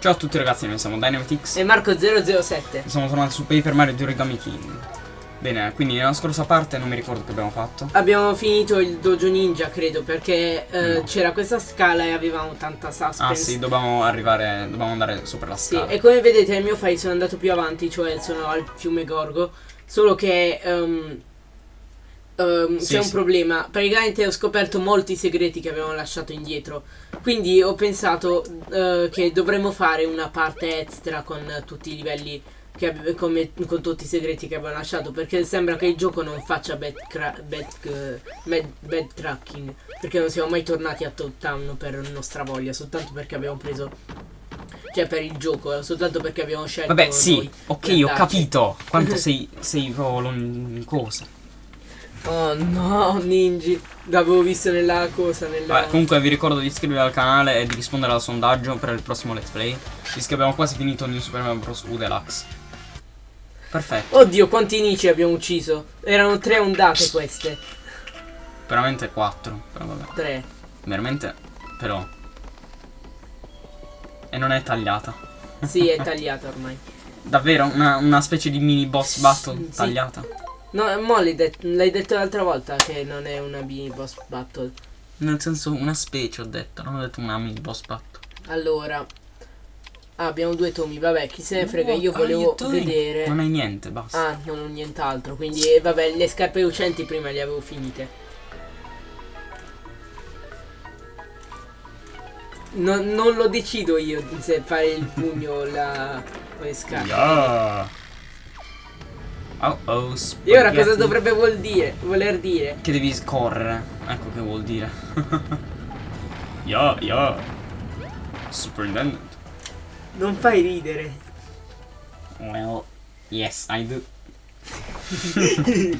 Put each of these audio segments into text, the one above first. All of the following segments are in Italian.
Ciao a tutti ragazzi, noi siamo Dynamitix E Marco007. e siamo tornati su Paper Mario di Origami King. Bene, quindi nella scorsa parte non mi ricordo che abbiamo fatto. Abbiamo finito il dojo ninja, credo, perché eh, No. c'era questa scala e avevamo tanta suspense. Ah sì, dobbiamo arrivare, dobbiamo andare sopra la Sì, scala. e come vedete nel mio file sono andato più avanti, cioè sono al fiume Gorgo, solo che ehm, ehm, Sì, c'è un sì. problema, praticamente ho scoperto molti segreti che avevamo lasciato indietro, quindi ho pensato eh, che dovremmo fare una parte extra con tutti i livelli, che come, con tutti i segreti che abbiamo lasciato, perché sembra che il gioco non faccia backtra- back, eh, bad- backtracking, perché non siamo mai tornati a Top Town per nostra voglia, soltanto perché abbiamo preso cioè per il gioco, eh, soltanto perché abbiamo scelto Vabbè, sì, ok, ho capito quanto sei, sei in cosa. Oh no, Ninji, l'avevo visto nella cosa, nella... Vabbè, comunque vi ricordo di iscrivervi al canale e di rispondere al sondaggio per il prossimo let's play. Visto che abbiamo quasi finito New Super Mario Bros. U Deluxe. Perfetto, Oddio, quanti Ninji abbiamo ucciso? Erano tre ondate queste. veramente 4. Però vabbè. Tre. Veramente, però. E non è tagliata. Sì, è tagliata ormai. Davvero? Una, una specie di mini boss battle Sì. tagliata? No, mo l'hai, det- l'hai detto l'altra volta che non è una mini boss battle. Nel senso una specie ho detto, non ho detto una mini boss battle. Allora... Ah, abbiamo due tomi, vabbè, chi se ne frega, io volevo vedere... Non hai niente, basta. Ah, non ho nient'altro, quindi eh, vabbè, le scarpe lucenti prima le avevo finite. Non, non lo decido io se fare il pugno o la o le scarpe. Yeah. Oh oh, E ora cosa spaghetti. dovrebbe vuol dire, voler dire? Che devi correre. Ecco che vuol dire. yeah, yeah. Superintendent. Non fai ridere. Well, yes, I do.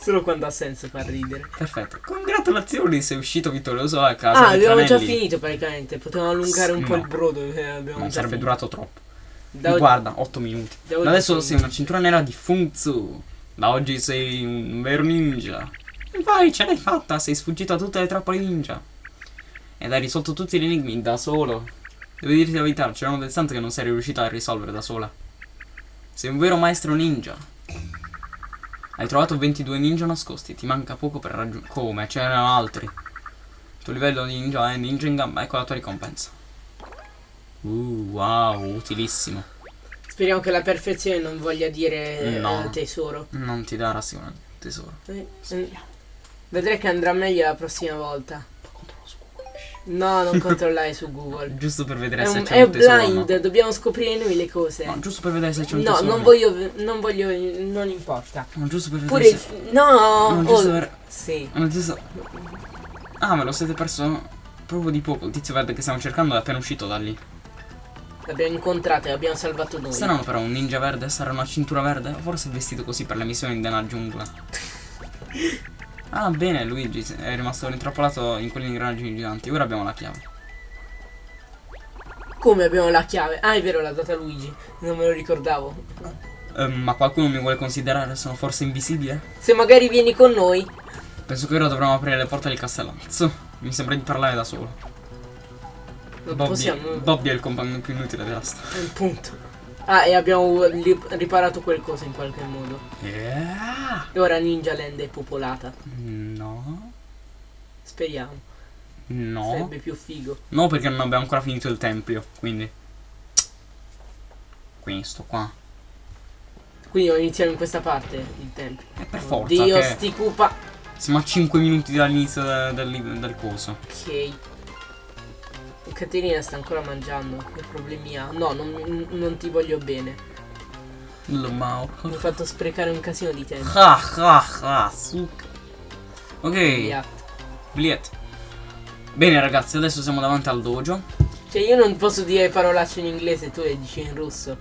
Solo quando ha senso far ridere. Perfetto. Congratulazioni, sei uscito vittorioso a casa. Ah, abbiamo già finito praticamente. Potevamo allungare un po' No. il brodo. eh, Non sarebbe finito. durato troppo. Oggi- Guarda, 8 minuti. Da adesso sei- una cintura nera di Funzu. Da oggi sei un vero ninja. Vai, ce l'hai fatta, sei sfuggito a tutte le trappole ninja. Ed hai risolto tutti gli enigmi da solo. Devo dirti la verità, c'erano delle stanze che non sei riuscita a risolvere da sola. Sei un vero maestro ninja. Hai trovato 22 ninja nascosti, ti manca poco per raggiungere... Come? C'erano altri. Il tuo livello di ninja è ninja in gamba, ecco la tua ricompensa. Uh, wow, utilissimo. Speriamo che la perfezione non voglia dire eh, No. tesoro. Non ti darà sicuramente tesoro. Eh, eh, Vedrai che andrà meglio la prossima volta. No, non controllare su Google. Giusto per vedere È, se c'è è un tesoro. o blind, No. dobbiamo scoprire noi le cose. No, giusto per vedere se c'è un No, tesoro. non voglio, non voglio, non importa. No, giusto per vedere Pure se... No, No, giusto oh, per... sì. No, giusto... Ah, me lo siete perso proprio di poco. Il tizio verde che stiamo cercando è appena uscito da lì. L'abbiamo incontrato e abbiamo salvato noi. Strano però, un ninja verde sarà una cintura verde? O forse è vestito così per le missioni nella giungla? Ah, bene, Luigi è rimasto intrappolato in quegli ingranaggi giganti. Ora abbiamo la chiave. Come abbiamo la chiave? Ah, è vero, l'ha data Luigi. Non me lo ricordavo. Ehm, ma qualcuno mi vuole considerare? Sono forse invisibile? Se magari vieni con noi. Penso che ora dovremmo aprire le porte del castellazzo. Mi sembra di parlare da solo. Non Bobby, possiamo. Bobby è il compagno più inutile della storia. Un punto. Ah, e abbiamo riparato qualcosa in qualche modo. Yeah. E ora Ninja Land è popolata. No. Speriamo. No. Sarebbe più figo. No, perché non abbiamo ancora finito il tempio. Quindi. Quindi sto qua. Quindi iniziamo in questa parte il tempo. E per forza. Dio che sti cupa. Siamo a 5 minuti dall'inizio del, del- del coso. Ok. Caterina sta ancora mangiando. Che problemi ha? No, non, non ti voglio bene. Lo mau. Mi hai fatto sprecare un casino di tempo. Ah, ah, ah, suc. Ok. Via. Bliet. Bene ragazzi, adesso siamo davanti al dojo. Cioè io non posso dire parolacce in inglese, tu le dici in russo.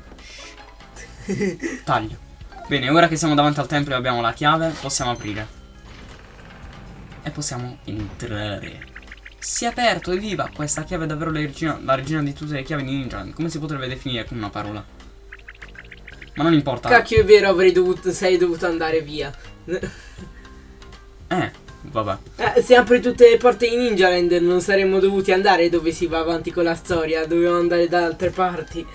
Taglio. Bene, ora che siamo davanti al tempio e abbiamo la chiave, possiamo aprire. E possiamo entrare. Si è aperto, evviva! Questa chiave è davvero la regina, la regina di tutte le chiavi di ninja. Come si potrebbe definire con una parola? Ma non importa. Cacchio è vero, avrei dovuto, sei dovuto andare via. Eh, Vabbè. Eh, se apri tutte le porte in Ninja Land non saremmo dovuti andare dove si va avanti con la storia, dovevamo andare da altre parti.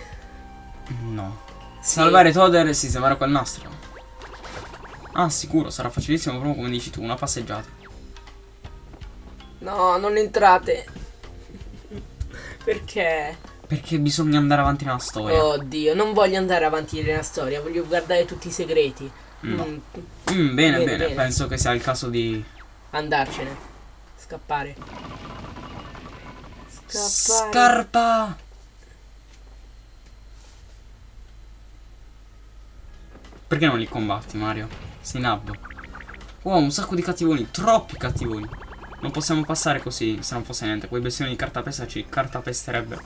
No. Sì. Salvare Toder e sistemare quel nastro. Ah, sicuro, sarà facilissimo proprio come dici tu, una passeggiata. No, non entrate. Perché? Perché bisogna andare avanti nella storia. Oddio, non voglio andare avanti nella storia, voglio guardare tutti i segreti. No. Mm, Mm, bene, Bene, bene, bene. penso che sia il caso di andarcene. Scappare. Scappare. Scarpa! Perché non li combatti, Mario? Sei nabbo. Wow, un sacco di cattivoni, troppi cattivoni. Non possiamo passare così, se non fosse niente. Quei bestioni di cartapesta ci cartapesterebbero.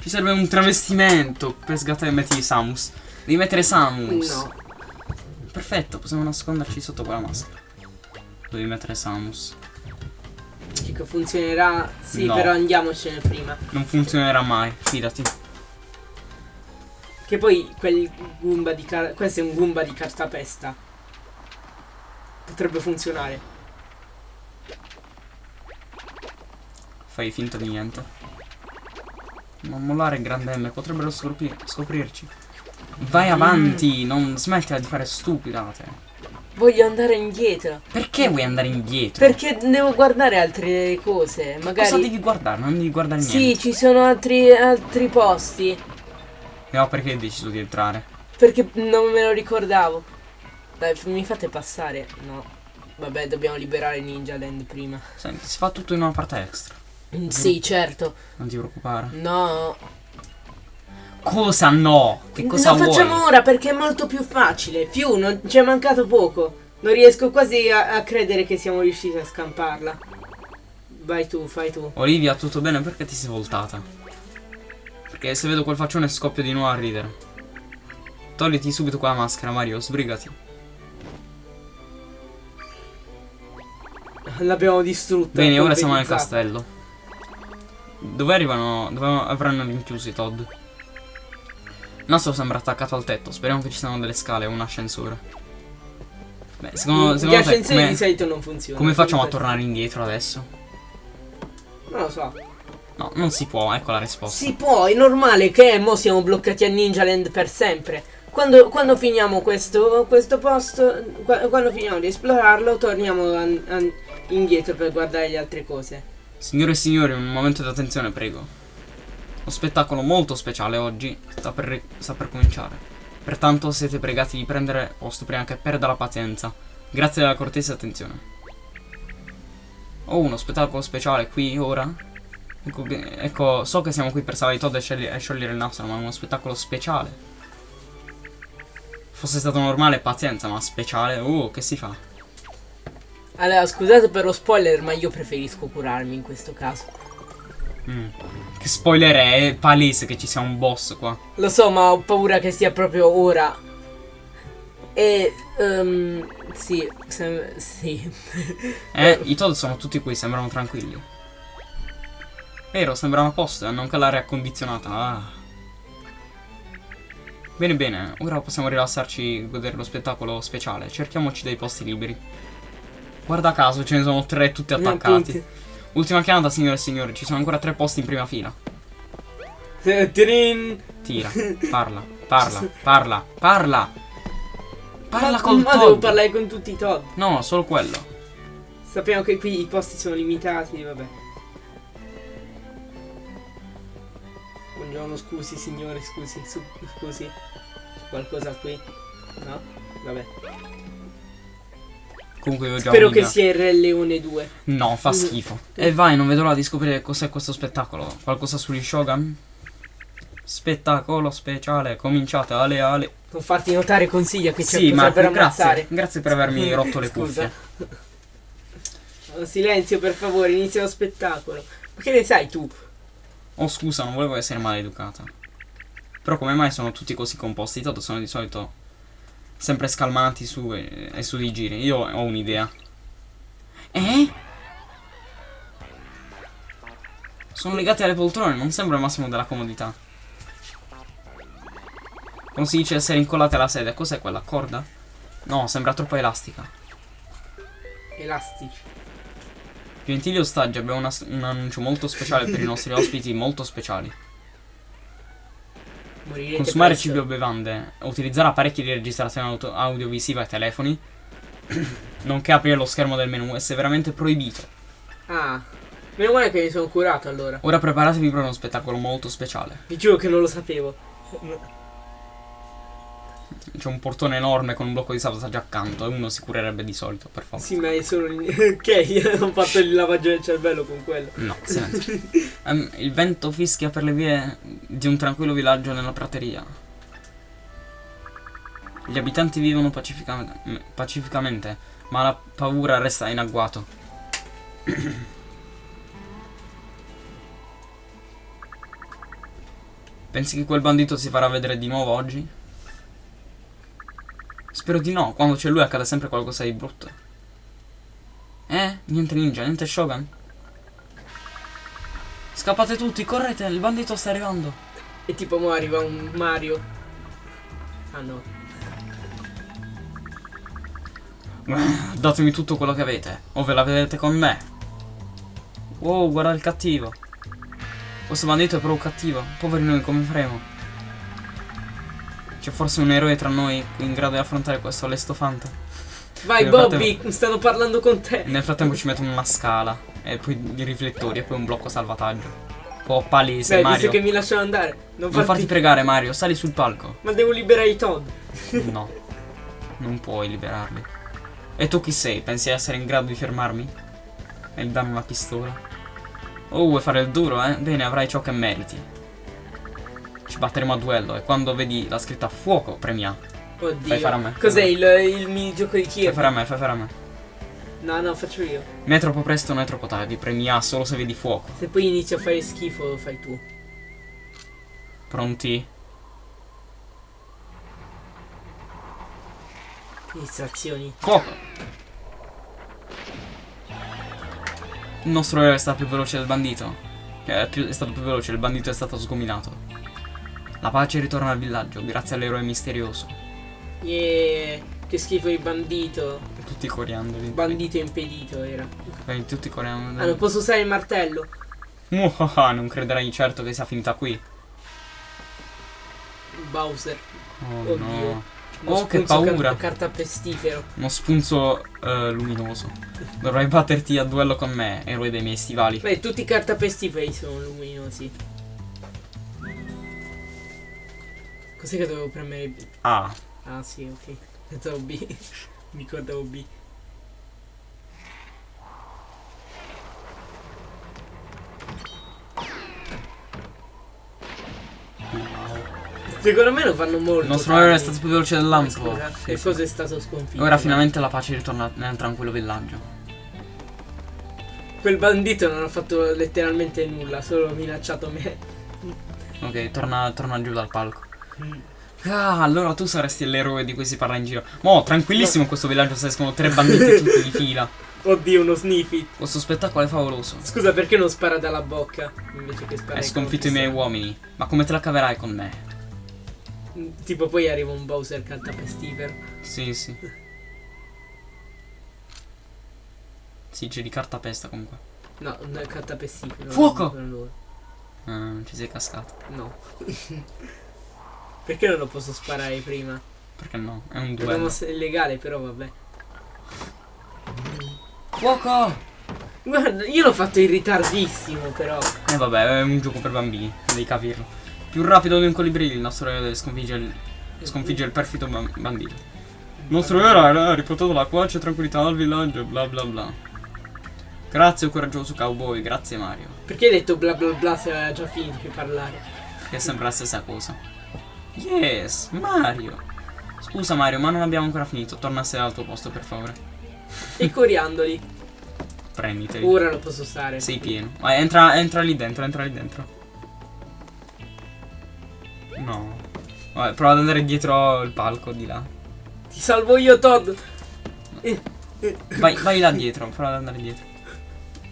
Ci serve un travestimento per sgattare e metti Samus. Devi mettere Samus. No. Perfetto, possiamo nasconderci sotto quella maschera. Devi mettere Samus. Dico, funzionerà. Sì, No. però andiamocene prima. Non funzionerà mai, fidati. Che poi quel Goomba di car- questo è un Goomba di cartapesta. Potrebbe funzionare. Fai finta di niente. Non mollare grande M, potrebbero scopri- scoprirci. Vai avanti, non smettila di fare stupidate. Voglio andare indietro. Perché vuoi andare indietro? Perché devo guardare altre cose. Magari. Cosa devi guardare? Non devi guardare Sì, niente. ci sono altri, altri posti. No, perché hai deciso di entrare? Perché non me lo ricordavo. Dai, mi fate passare. No. Vabbè, dobbiamo liberare Ninja Land prima. Senti, si fa tutto in una parte extra. Sì, certo. Non ti preoccupare. No. Cosa no? Che cosa Lo vuoi? facciamo ora perché è molto più facile. Più, non ci è mancato poco. Non riesco quasi a, a credere che siamo riusciti a scamparla. Vai tu, fai tu. Olivia, tutto bene? Perché ti sei voltata? Perché se vedo quel faccione scoppio di nuovo a ridere. Togliti subito quella maschera, Mario, sbrigati. L'abbiamo distrutta. Bene, ora siamo nel castello. Dove arrivano? Dove avranno rinchiuso i Todd? Il nastro sembra attaccato al tetto. Speriamo che ci siano delle scale o un ascensore. Beh, secondo, Gli secondo te ascensori come, di solito non funzionano. come facciamo a tornare indietro adesso? Non lo so. No, non si può, ecco la risposta. Si può, è normale che mo siamo bloccati a Ninja Land per sempre. Quando, quando finiamo questo, questo posto, qua- quando finiamo di esplorarlo, torniamo an- an- indietro per guardare le altre cose. Signore e signori, un momento di attenzione, prego. Lo spettacolo molto speciale oggi sta per, sta per cominciare. Pertanto siete pregati di prendere posto prima che perda la pazienza. Grazie della cortese attenzione. Oh, uno spettacolo speciale qui, ora? Ecco, ecco, so che siamo qui per salvare Todd e, scegli- e sciogliere il nastro, ma è uno spettacolo speciale. Fosse stato normale, pazienza, ma speciale, oh, che si fa? Allora, scusate per lo spoiler, ma io preferisco curarmi in questo caso. Mm. Che spoiler è, è palese che ci sia un boss qua. Lo so, ma ho paura che sia proprio ora. E... ehm, sì, sì. Eh, i Todd sono tutti qui, sembrano tranquilli. Vero, sembrano a posto hanno anche l'aria condizionata. Ah. Bene, bene, ora possiamo rilassarci e godere lo spettacolo speciale. Cerchiamoci dei posti liberi. Guarda caso, ce ne sono tre tutti attaccati. Appunti. Ultima chiamata, signore e signori, ci sono ancora tre posti in prima fila. Eh, Trin. Tira, parla, parla, parla, parla. Parla ma, col ma devo Todd. parlare con tutti i Todd. No, solo quello. Sappiamo che qui i posti sono limitati, vabbè. Buongiorno, scusi signore, scusi, scusi. Qualcosa qui? No? Vabbè. Comunque io già ho Spero che sia il Re Leone 2. No, fa schifo. E vai, non vedo l'ora di scoprire cos'è questo spettacolo. Qualcosa sugli Shogun? Spettacolo speciale, cominciate ale ale. Non farti notare consiglia che c'è Sì, ma per grazie, ammazzare. grazie per avermi rotto le cuffie. Silenzio per favore, inizia lo spettacolo. Ma che ne sai tu? Oh scusa, non volevo essere maleducata. Però come mai sono tutti così composti? Tanto sono di solito sempre scalmanti su e, e su di giri. Io ho un'idea. Eh? Sono legati alle poltrone, non sembra il massimo della comodità. Come si dice essere incollate alla sedia? Cos'è quella corda? No, sembra troppo elastica. Elastici. Gentili ostaggi, abbiamo una- un annuncio molto speciale per i nostri ospiti molto speciali. Morirete Consumare cibi o bevande, utilizzare apparecchi di registrazione audiovisiva e telefoni, nonché aprire lo schermo del menu è severamente proibito. Ah. Meno male che mi sono curato allora. Ora preparatevi per uno spettacolo molto speciale. Vi giuro che non lo sapevo. C'è un portone enorme con un blocco di sabotaggio accanto e uno si curerebbe di solito, per favore. Sì, ma è solo. ok, ho fatto il lavaggio del cervello con quello. No, silenzio. Ehm, il vento fischia per le vie di un tranquillo villaggio nella prateria. Gli abitanti vivono pacifica- pacificamente, ma la paura resta in agguato. Pensi che quel bandito si farà vedere di nuovo oggi? Spero di no, quando c'è lui accade sempre qualcosa di brutto. Eh? Niente ninja, niente Shogun? Scappate tutti, correte, il bandito sta arrivando. E tipo, mo arriva un Mario. Ah no. Datemi tutto quello che avete, o ve la vedete con me. Wow, guarda il cattivo. Questo bandito è proprio cattivo. Poveri noi, come faremo? C'è forse un eroe tra noi in grado di affrontare questo allestofante. Vai, Bobby, stanno parlando con te. Nel frattempo ci mettono una scala, e poi i riflettori, e poi un blocco salvataggio. Po' palese, Beh, Mario. visto che mi lasciano andare. Non, Non farti... farti pregare, Mario, sali sul palco. Ma devo liberare i Todd. No, non puoi liberarli. E tu chi sei? Pensi di essere in grado di fermarmi? E darmi una pistola? Oh, vuoi fare il duro, eh? Bene, avrai ciò che meriti. Ci batteremo a duello e quando vedi la scritta fuoco, premia. Oddio. Fai fare a me. Cos'è il, il minigioco di Fai Kiev? fare a me, fai fare a me. No, no, faccio io. Né troppo presto né troppo tardi, premia solo se vedi fuoco. Se poi inizio a fare schifo, lo fai tu. Pronti? Distrazioni. Fuoco! Il nostro eroe è stato più veloce del bandito. È, più- è stato più veloce, il bandito è stato sgominato. La pace ritorna al villaggio, grazie all'eroe misterioso. Yeah, che schifo il bandito. Tutti coriandoli. Bandito impedito era. Eh, Tutti coriandoli. Ah, non posso usare il martello. Muhaha, non crederai certo che sia finita qui. Bowser. Oh Oddio. no. Uno Oh, che paura. Car- carta pestifero. Uno spunzo eh, luminoso. Dovrai batterti a duello con me, eroe dei miei stivali. Beh, tutti i cartapestiferi sono luminosi. Cos'è che dovevo premere? Ah, Ah, sì, ok. Pensavo B. Mi ricordavo B. Secondo me lo fanno molto. il nostro eroe è stato più veloce del lampo. Scusa, Sì, e sì. cosa è stato sconfitto? Ora finalmente la pace ritorna nel tranquillo villaggio. Quel bandito non ha fatto letteralmente nulla, solo minacciato me. Ok, torna, torna giù dal palco. Ah, allora tu saresti l'eroe di cui si parla in giro. Mo, tranquillissimo in questo villaggio se escono tre banditi tutti di fila. Oddio, uno sniffy. Questo spettacolo è favoloso. Scusa, perché non spara dalla bocca invece che sparare Hai con sconfitto i miei uomini. Ma come te la caverai con me? pistola? Tipo poi arriva un Bowser cantapestifero. Sì, sì. Sì, c'è di cartapesta comunque. No, non è cantapestifero. Fuoco! Ah, ci sei cascato. No. perché non lo posso sparare prima? Perché no? È un È duello. mossa illegale, però vabbè. Fuoco! Guarda, io l'ho fatto in ritardissimo, però. E vabbè, è un gioco per bambini, devi capirlo. Più rapido di un colibrì, il nostro eroe sconfigge il, sconfigge il perfido ban- bandito. Il nostro eroe ha riportato la pace e tranquillità al villaggio, bla bla bla. Grazie, coraggioso cowboy, grazie Mario. Perché hai detto bla bla bla se aveva già finito di parlare? Che è sempre la stessa cosa. Yes, Mario. Scusa Mario, ma non abbiamo ancora finito. Torna a sedere al tuo posto, per favore. I coriandoli. Prenditeli. Ora lo posso usare. Sei pieno. Vai, entra, entra lì dentro, entra lì dentro. No. Vabbè, prova ad andare dietro il palco di là. Ti salvo io, Todd. Eh. Vai, vai là dietro, prova ad andare dietro.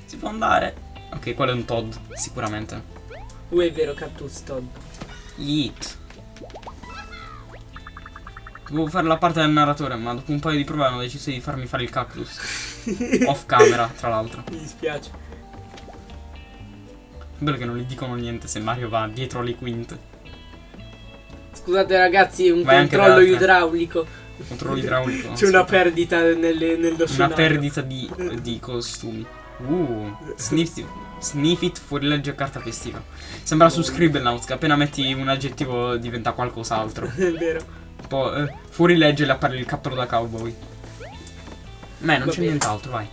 Si può andare. Ok, quello è un Todd, sicuramente. Uh, è vero, Cactus Todd. Yeet. Dovevo fare la parte del narratore, ma dopo un paio di prove hanno deciso di farmi fare il cactus. Off camera, tra l'altro. Mi dispiace. Bello che non gli dicono niente se Mario va dietro le quinte. Scusate ragazzi, un Vai controllo idraulico. Controllo idraulico. C'è una perdita nelle, nello Una scenario. perdita di, di costumi. Uh, sniff, sniff it fuori legge e carta festiva. Sembra su Scribblenauts che appena metti un aggettivo diventa qualcos'altro. È vero. Po' eh, fuori legge le appare il cappello da cowboy. Beh, non c'è nient'altro, vai.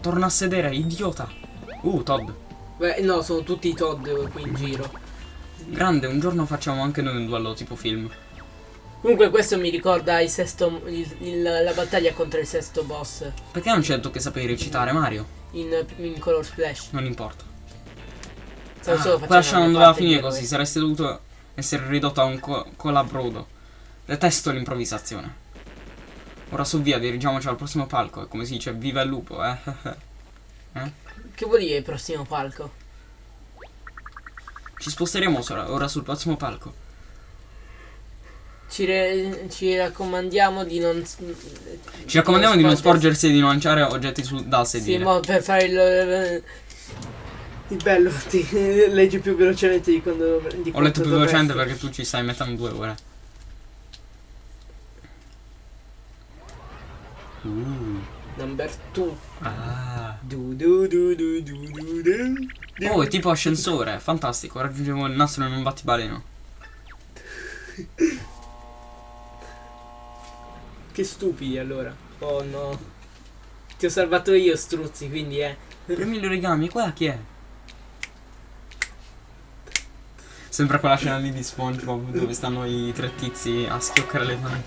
Torna a sedere, idiota. Uh, Todd. Beh, no, sono tutti i Todd qui in giro. Grande, un giorno facciamo anche noi un duello tipo film. Comunque questo mi ricorda il sesto, il- il- la battaglia contro il sesto boss Perché non c'è detto che sapevi recitare, Mario? in, in Color Splash. Non importa. Stavo Ah, solo facendo scena la non doveva parte di finire così, saresti dovuto essere ridotto a un co- colabrodo. Detesto l'improvvisazione. Ora su via, dirigiamoci al prossimo palco. E come si dice, viva il lupo, eh? Che vuol dire il prossimo palco? Ci sposteremo ora, ora sul prossimo palco. Ci, ci raccomandiamo di non... Ci raccomandiamo di non sporgersi e di non lanciare oggetti sul, dal Sì, sedile. mo per fare il... Il bello, ti leggi più velocemente di quando... Di Ho letto più velocemente perché tu ci stai mettendo due ore. Uh. Number 2. Ah. Du du du du du du du. Oh, è tipo ascensore, fantastico. Raggiungevo il nastro in un battibaleno. Che stupidi allora. Oh no. Ti ho salvato io, struzzi, quindi eh. Premi gli origami, qua chi è? Sembra quella scena lì di SpongeBob dove stanno i tre tizi a schioccare le mani.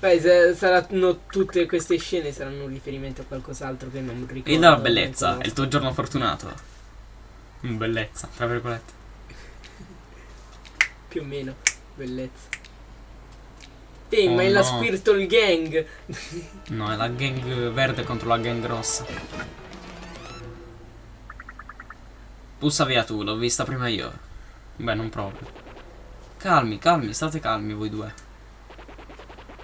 Beh, saranno tutte queste scene saranno un riferimento a qualcos'altro che non ricordo. E la bellezza, è il tuo giorno fortunato. Mm, Bellezza, tra virgolette. Più o meno. Bellezza. Ehi, Oh, ma è la no. Spiritual Gang. No, è la gang verde contro la gang rossa. Pussa via tu, l'ho vista prima io. Beh, non proprio. Calmi, calmi, state calmi voi due.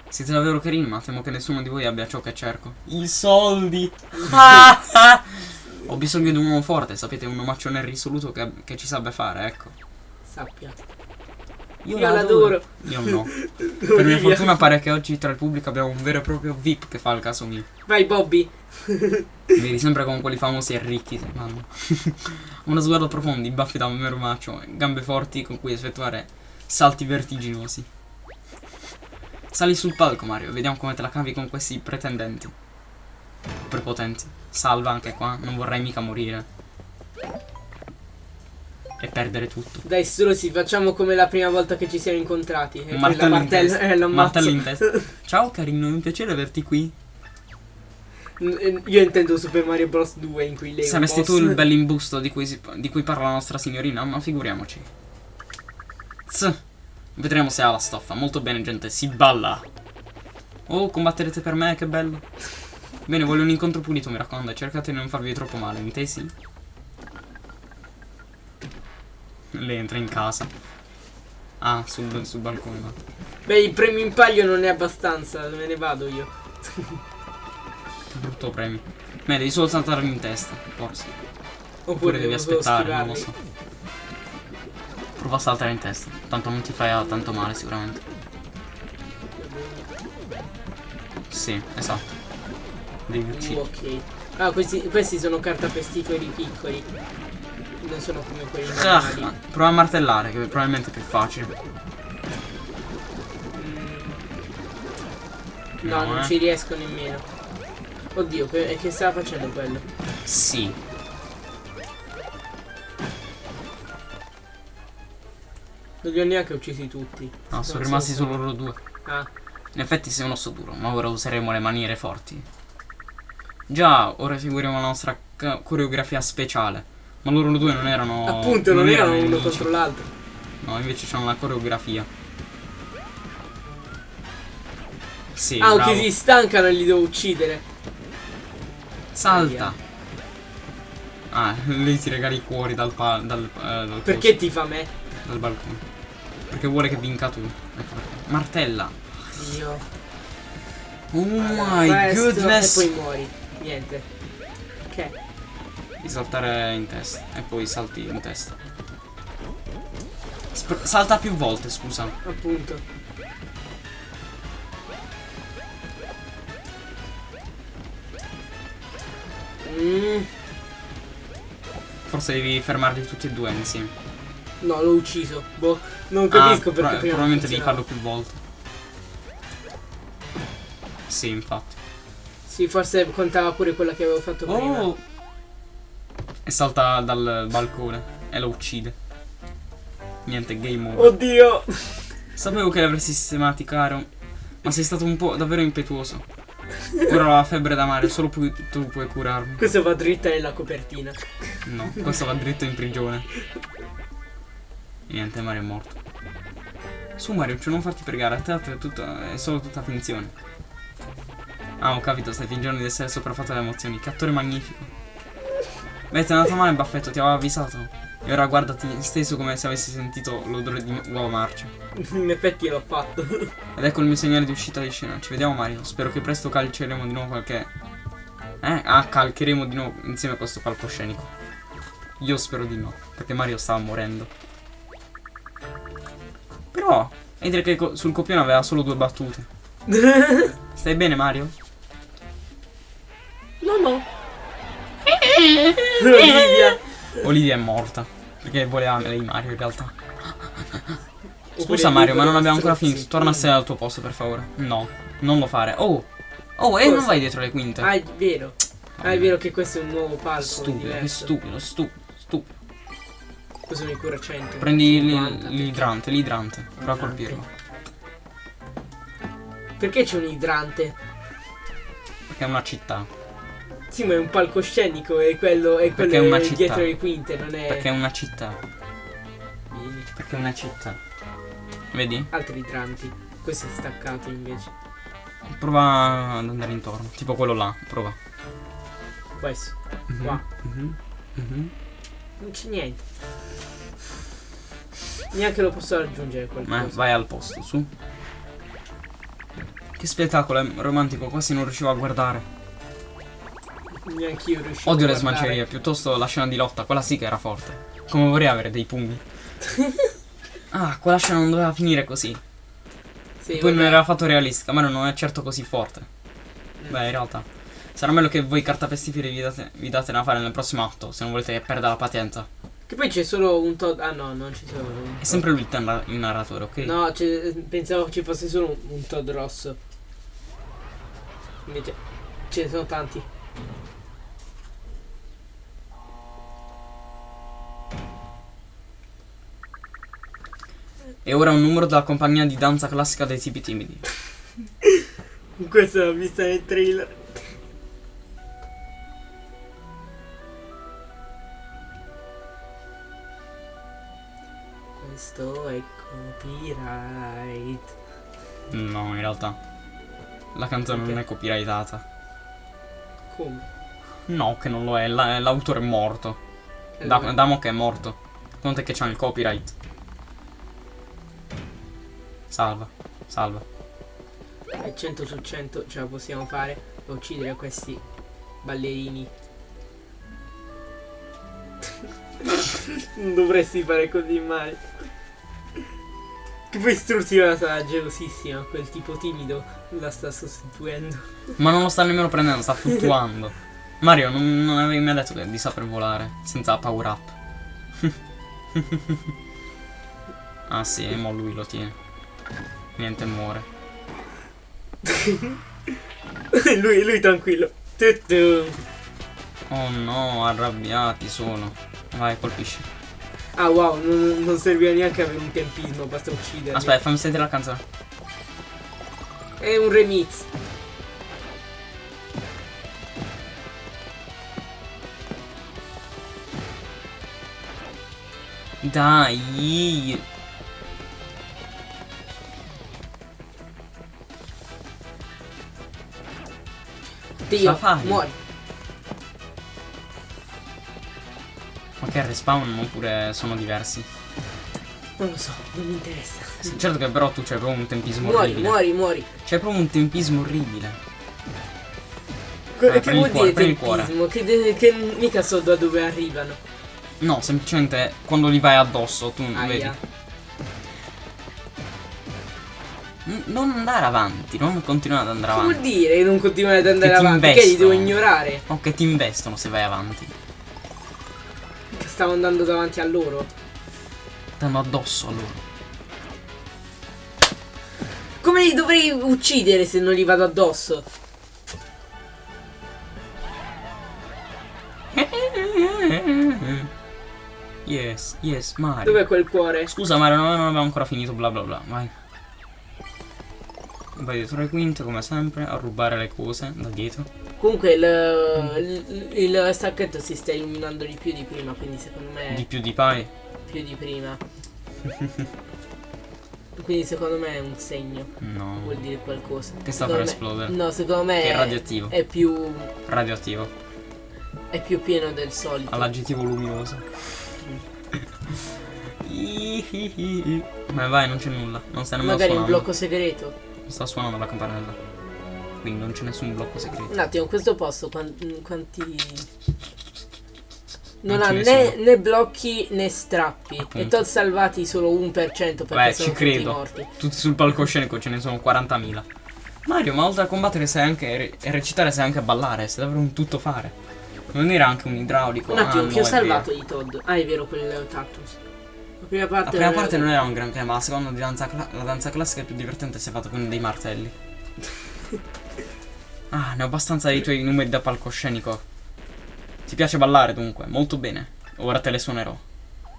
Siete davvero carini, ma temo che nessuno di voi abbia ciò che cerco. I soldi! Ho bisogno di un uomo forte, sapete, un omaccione risoluto che, che ci sappia fare, ecco. Sappia. Io, Io l'adoro. Io no. Per mia fortuna pare che oggi tra il pubblico abbiamo un vero e proprio VIP che fa il caso mio. Vai Bobby. Vedi sempre con quelli famosi e ricchi vanno. Uno sguardo profondo, i baffi da un macio, e gambe forti con cui effettuare salti vertiginosi. Sali sul palco Mario, vediamo come te la cavi con questi pretendenti. Prepotenti. Salva anche qua, non vorrei mica morire. E perdere tutto. Dai struzzi, facciamo come la prima volta che ci siamo incontrati. E Un la martello in testa. eh, martello in testa. Ciao carino, è un piacere averti qui. Io intendo Super Mario Bros 2 in cui lei Saresti tu il bell'imbusto di cui, si- di cui parla la nostra signorina, ma figuriamoci. Tss. Vedremo se ha la stoffa. Molto bene, gente, si balla. Oh, combatterete per me, che bello. Bene, voglio un incontro pulito, mi raccomando. Cercate di non farvi troppo male, intesi? Lei entra in casa. Ah, sul, sul balcone. va. Beh, il premio in palio non è abbastanza, me ne vado io. Brutto premio. Beh, devi solo saltarmi in testa, forse. Oppure devi devo solo aspettare, non lo so. Prova a saltare in testa. Tanto non ti fai tanto male sicuramente. Sì, esatto. Devi uccidere. ok. Ah, questi, questi sono cartapestiferi piccoli. Non sono come quelli Ah, normali. prova a martellare, che probabilmente è più facile. No, No, non eh. ci riesco nemmeno. Oddio, che, che stava facendo quello? Sì. Non li ho neanche uccisi tutti. No, Non sono so rimasti solo loro due. Ah, In effetti sei un osso duro, ma ora useremo le maniere forti. Già, ora seguiremo la nostra coreografia speciale. Ma loro due non erano. appunto, non, erano uno nemici. contro l'altro. No, invece c'hanno la coreografia. Sì, ah, bravo. ok, si stancano e li devo uccidere. Salta. Ah, lì ti regali i cuori dal, dal, eh, dal Perché coso, ti fa me? dal balcone. Perché vuole che vinca tu. Ecco perché. Martella. Dio. Oh my Questo, goodness. E poi muori. Niente. Di saltare in testa. E poi salti in testa. Sp- salta più volte, scusa. Appunto. Mm, Forse devi fermarli tutti e due insieme. no, l'ho ucciso. Boh, non Ah, capisco pro- perché prima probabilmente devi farlo più volte. Sì, infatti. Sì, forse contava pure quella che avevo fatto prima. E salta dal balcone e lo uccide. Niente, game over. Oddio! Sapevo che l'avresti sistemati, caro. Ma sei stato un po' davvero impetuoso. Ora ho la febbre da mare, solo pu- tu puoi curarmi. Questo va dritta nella copertina. No, questo va dritto in prigione. E niente, Mario è morto. Su Mario, cioè non farti pregare, a teatro è, tutto, è solo tutta finzione. Ah, ho capito, stai fingendo di essere sopraffatto dalle emozioni. Che attore magnifico. Beh, ti è andato male, Baffetto, ti avevo avvisato. E ora guardati steso come se avessi sentito l'odore di uova marce. In effetti l'ho fatto. Ed ecco il mio segnale di uscita di scena. Ci vediamo Mario. Spero che presto calceremo di nuovo qualche. Eh? Ah, calcheremo di nuovo insieme a questo palcoscenico. Io spero di no. Perché Mario stava morendo. Però. Dire che co- sul copione aveva solo due battute. Stai bene Mario? No, no. Olivia. Olivia è morta. Perché voleva lei Mario in realtà. Scusa Mario, ma non abbiamo ancora finito. Torna a sedere al tuo posto, per favore. No, non lo fare. Oh! Oh, e non vai dietro le quinte. Ah, è vero. Ah, è vero che questo è un nuovo palco. Stupido, che stupido, stupido, stupido. Questo mi cura 100. Prendi 50, l- l'idrante, l'idrante. Prova a colpirlo. Perché c'è un idrante? Perché è una città. Sì, ma è un palcoscenico e quello è quello è è dietro le quinte, non è. Perché è una città. Vieni. Perché è una città. Vedi? Altri idranti. Questo è staccato invece. Prova ad andare intorno. Tipo quello là. Prova. Questo. Mhm, Qua. mhm, mhm. Non c'è niente. Neanche lo posso raggiungere Ma qualcosa. vai al posto, su. Che spettacolo, è romantico, quasi non riuscivo a guardare. Neanche io riuscivo Odio le smancerie, piuttosto la scena di lotta, quella sì che era forte. Come vorrei avere dei pugni. ah, quella scena non doveva finire così. Sì, Poi non era fatto realistica, ma non è certo così forte. Mm. Beh, in realtà. Sarà meglio che voi cartapestiferi vi date, vi date da fare nel prossimo atto, se non volete perdere la pazienza. Che poi c'è solo un Todd. Ah no, non ci sono. È sempre lui il, narra- il narratore, ok? No, pensavo ci fosse solo un, un Todd rosso. Invece ce ne sono tanti. E ora un numero della compagnia di danza classica dei tipi timidi. Questa l'ho vista nel trailer. Questo è copyright. No, in realtà. La canzone non Ok. è copyrightata. Come? No, che non lo è, la- l'autore è morto. Eh. Damo che è morto. Conta che c'ha il copyright. Salva, salva. E 100 su 100 ce la possiamo fare a uccidere questi ballerini. non dovresti fare così male. Che poi Struzziva sarà gelosissima, quel tipo timido la sta sostituendo. Ma non lo sta nemmeno prendendo, sta fluttuando. Mario, non, non avevi mai detto che di saper volare senza power up. ah sì, e mo lui lo tiene. Niente, muore. lui, lui tranquillo. Oh no, arrabbiati sono. Vai, colpisci. Ah wow, non, non serviva neanche avere un tempismo, basta ucciderli. Aspetta, fammi sentire la canzone. È un remix. Dai. Dio, la fai? muori. Ma che respawn oppure sono diversi? Non lo so, non mi interessa. Sì, certo che però tu c'hai proprio un tempismo Muori, orribile. muori, muori. C'hai proprio un tempismo orribile. Que- Ah, che prendi vuol cuore, dire tempismo? Che, che mica so da dove arrivano. No, semplicemente quando li vai addosso, tu vedi. Aia. N- Non andare avanti, non continuare ad andare Che vuol avanti. dire che non continuare ad andare Che ti avanti? Che li devo ignorare? O che ti investono se vai avanti. Che stavo andando davanti a loro. Stanno addosso a loro. Come li dovrei uccidere se non gli vado addosso? Yes, yes, Mario. Dov'è quel cuore? Scusa Mario, non non abbiamo ancora finito, bla bla bla, vai. Vai dietro le quinte, come sempre, a rubare le cose da dietro. Comunque il, il, il stacchetto si sta illuminando di più di prima, quindi secondo me Di più di Pai. più di prima. quindi secondo me è un segno, No. vuol dire qualcosa. Che sta Secondo per me- esplodere. No, secondo me Che è radioattivo. è più Radioattivo. è più pieno del solito. All'aggettivo luminoso. Ma vai, non c'è nulla. Non sta nemmeno Magari un blocco segreto. Sta suonando la campanella. Quindi non c'è nessun blocco segreto. Un attimo, questo posto quan- quanti non, Non ha né, né blocchi né strappi. Appunto. E tot salvati solo 1% perché Beh, sono ci tutti credo. morti. Tutti sul palcoscenico ce ne sono 40.000. Mario, ma oltre a combattere sai anche e recitare sai anche ballare, sei davvero un tutto fare. Non era anche un idraulico. Un attimo, ah, no, ho è salvato vero. di Todd? Ah, è vero, quel cactus. La prima parte, La prima parte non era un granché, ma la seconda di danza la danza classica è più divertente si è fatta con dei martelli. ah, ne ho abbastanza dei tuoi numeri da palcoscenico. Ti piace ballare dunque, molto bene. Ora te le suonerò.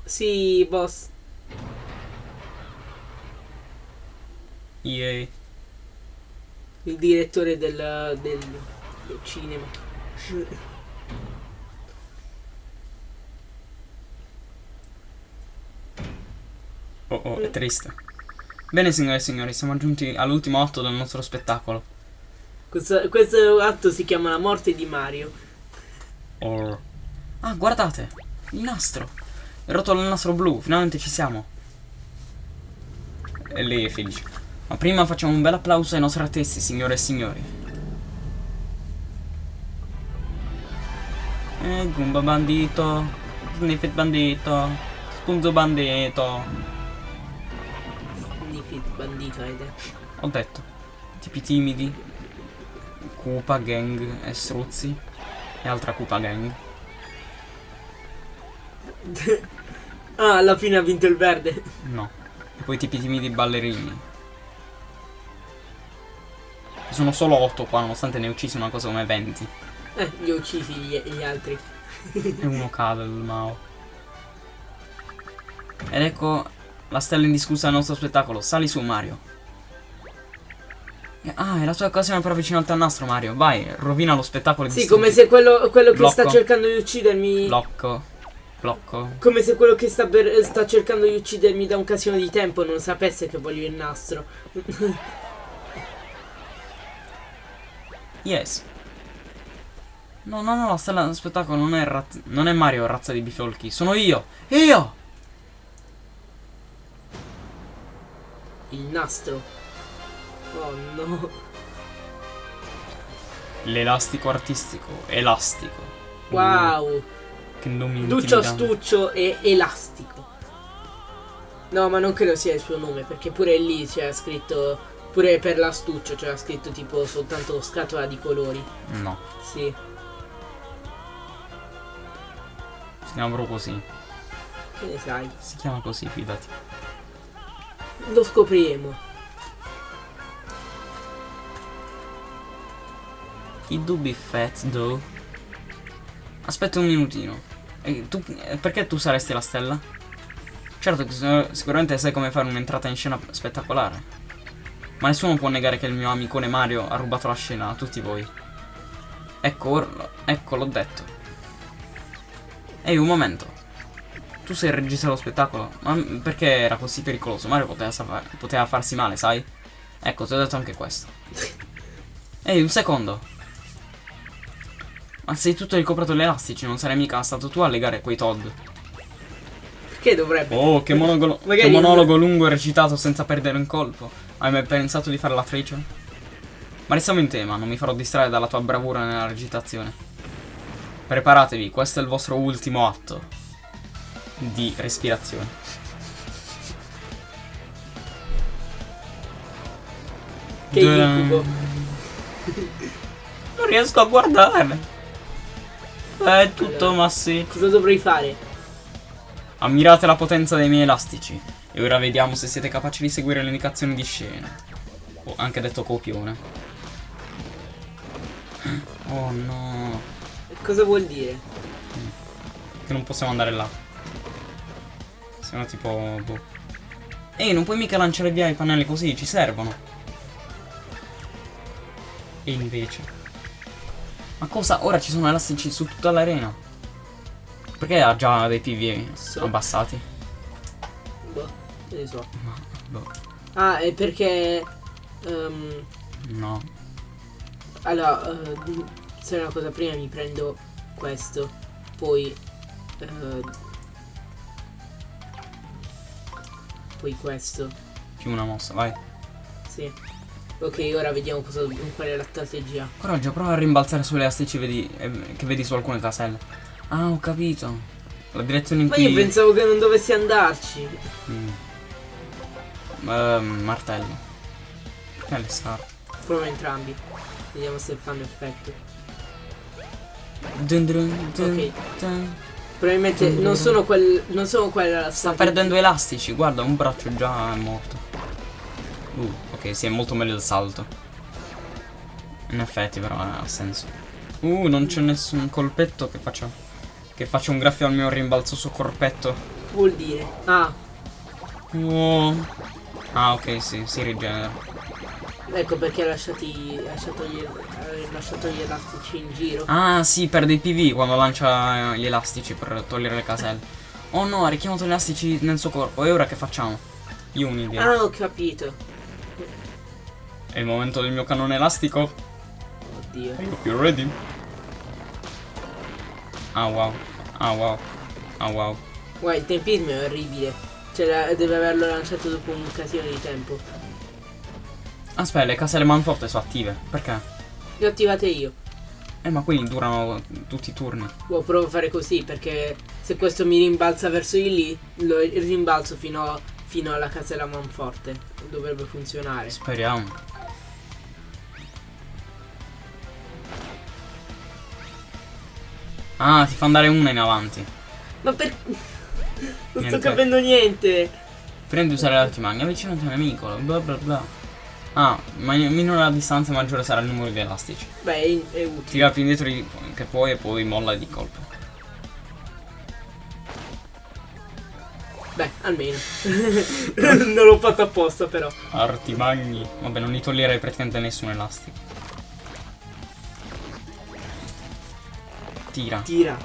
Sì, boss. Yay. Il direttore del, del, del cinema. Oh oh, è triste. Bene signore e signori, siamo giunti all'ultimo atto del nostro spettacolo. Questo, questo atto si chiama La morte di Mario. Or. Ah, guardate! Il nastro! È rotto il nastro blu, finalmente ci siamo. E lei è felice. Ma prima facciamo un bel applauso ai nostri artisti, signore e signori. Eh, Goomba bandito, Sniffit bandito, Spunzo bandito. Bandito, detto. Ho detto. Tipi timidi. Koopa gang e struzzi. E altra Koopa gang. Ah, alla fine ha vinto il verde. No. E poi tipi timidi ballerini. Sono solo 8 qua, nonostante ne uccisi una cosa come 20. Eh, li ho uccisi gli, gli altri. E uno cade il Mao. Ed ecco la stella indiscussa del nostro spettacolo. Sali su Mario. E- Ah, è la tua occasione per avvicinarti al nastro Mario. Vai, rovina lo spettacolo di Sì, come se quello, quello che sta cercando di uccidermi. Blocco. Blocco. Come se quello che sta, per- sta cercando di uccidermi da un casino di tempo non sapesse che voglio il nastro. Yes. No, no, no, la stella dello spettacolo non è, non è Mario, razza di bifolchi. Sono io. Io! Il nastro. Oh no. L'elastico artistico. Elastico. Wow. Che nome Duccio intimidante. Stuccio e Elastico. No, ma non credo sia il suo nome, perché pure lì c'era scritto. Pure per l'astuccio c'era scritto tipo soltanto scatola di colori. No, Sì. si chiama proprio così. Che ne sai? Si chiama così, fidati. Lo scopriremo. I dubbi fat, though. Aspetta un minutino. Tu, perché tu saresti la stella? Certo sicuramente sai come fare un'entrata in scena spettacolare. Ma nessuno può negare che il mio amicone Mario ha rubato la scena a tutti voi. Ecco, ecco, l'ho detto. Ehi, un momento. Tu sei il regista dello spettacolo? Ma perché era così pericoloso? Mario poteva, poteva farsi male, sai? Ecco, ti ho detto anche questo. Ehi, un secondo. Ma sei tutto ricoperto di elastici, non sarai mica stato tu a legare quei Todd. Che dovrebbe? Oh, che, monologo, che monologo lungo e recitato senza perdere un colpo. Hai mai pensato di fare l'attrice? Ma restiamo in tema, non mi farò distrarre dalla tua bravura nella recitazione. Preparatevi, questo è il vostro ultimo atto di respirazione. Che incubo. Non riesco a guardare. È tutto Allora. massi. Cosa dovrei fare? Ammirate la potenza dei miei elastici. E ora vediamo se siete capaci di seguire le indicazioni di scena. O anche detto copione. Oh no. Cosa vuol dire? Che non possiamo andare là. Siamo tipo. Boh. Ehi, non puoi mica lanciare via i pannelli così, ci servono. E invece. Ma cosa? Ora ci sono elastici su tutta l'arena. Perché ha già dei PV So. abbassati? Boh, ne so. Boh. Ah, è perché... ehm, No. allora, eh, se è una cosa prima mi prendo questo, poi... eh, poi questo, Più una mossa, vai. sì. Ok, ora vediamo cosa, qual è la strategia. Coraggio, prova a rimbalzare sulle elastici vedi, eh, che vedi su alcune caselle. Ah, ho capito. La direzione in Ma cui. io pensavo che non dovessi andarci. Mm. Ehm, martello. Perché le scarpe? Prova entrambi. Vediamo se fanno effetto. Dun dun dun Ok. Probabilmente non sono quel. non sono quella la Sta perdendo elastici, guarda, un braccio già è morto. Uh, ok, sì, è molto meglio del salto. In effetti, però ha senso. Uh, non c'è nessun colpetto che faccia. Che faccia un graffio al mio rimbalzo su corpetto. Vuol dire. Ah, Oh. Ah, ok, sì, si rigenera. Ecco perché ha lasciato gli, lasciato gli elastici in giro. Ah, sì, perde i PV quando lancia eh, gli elastici per togliere le caselle. Oh no, ha richiamato gli elastici nel suo corpo. E ora che facciamo? Un'idea. Ah, ho capito. È il momento del mio cannone elastico. Oddio. You ready? Ah wow. Ah wow. Ah wow. Guarda, il tempismo è orribile. Cioè, deve averlo lanciato dopo un casino di tempo. Aspetta, le caselle manforte sono attive. Perché? Le ho attivate io. Eh, ma quelli durano tutti i turni. Boh, provo a fare così perché se questo mi rimbalza verso di lì, lo rimbalzo fino, a- fino alla casella manforte. Dovrebbe funzionare. Speriamo. Ah, ti fa andare una in avanti. Ma per... Non Niente. sto capendo niente. Prima di usare l'artimagna, avvicinati a un nemico, bla bla bla. Ah, ma minore la distanza maggiore sarà il numero di elastici. Beh, è, utile. Tira più indietro di- che puoi e poi molla di colpo. Beh, almeno. non l'ho fatto apposta però. Artimagni. Vabbè, non gli toglierei praticamente nessun elastico. Tira. Tira.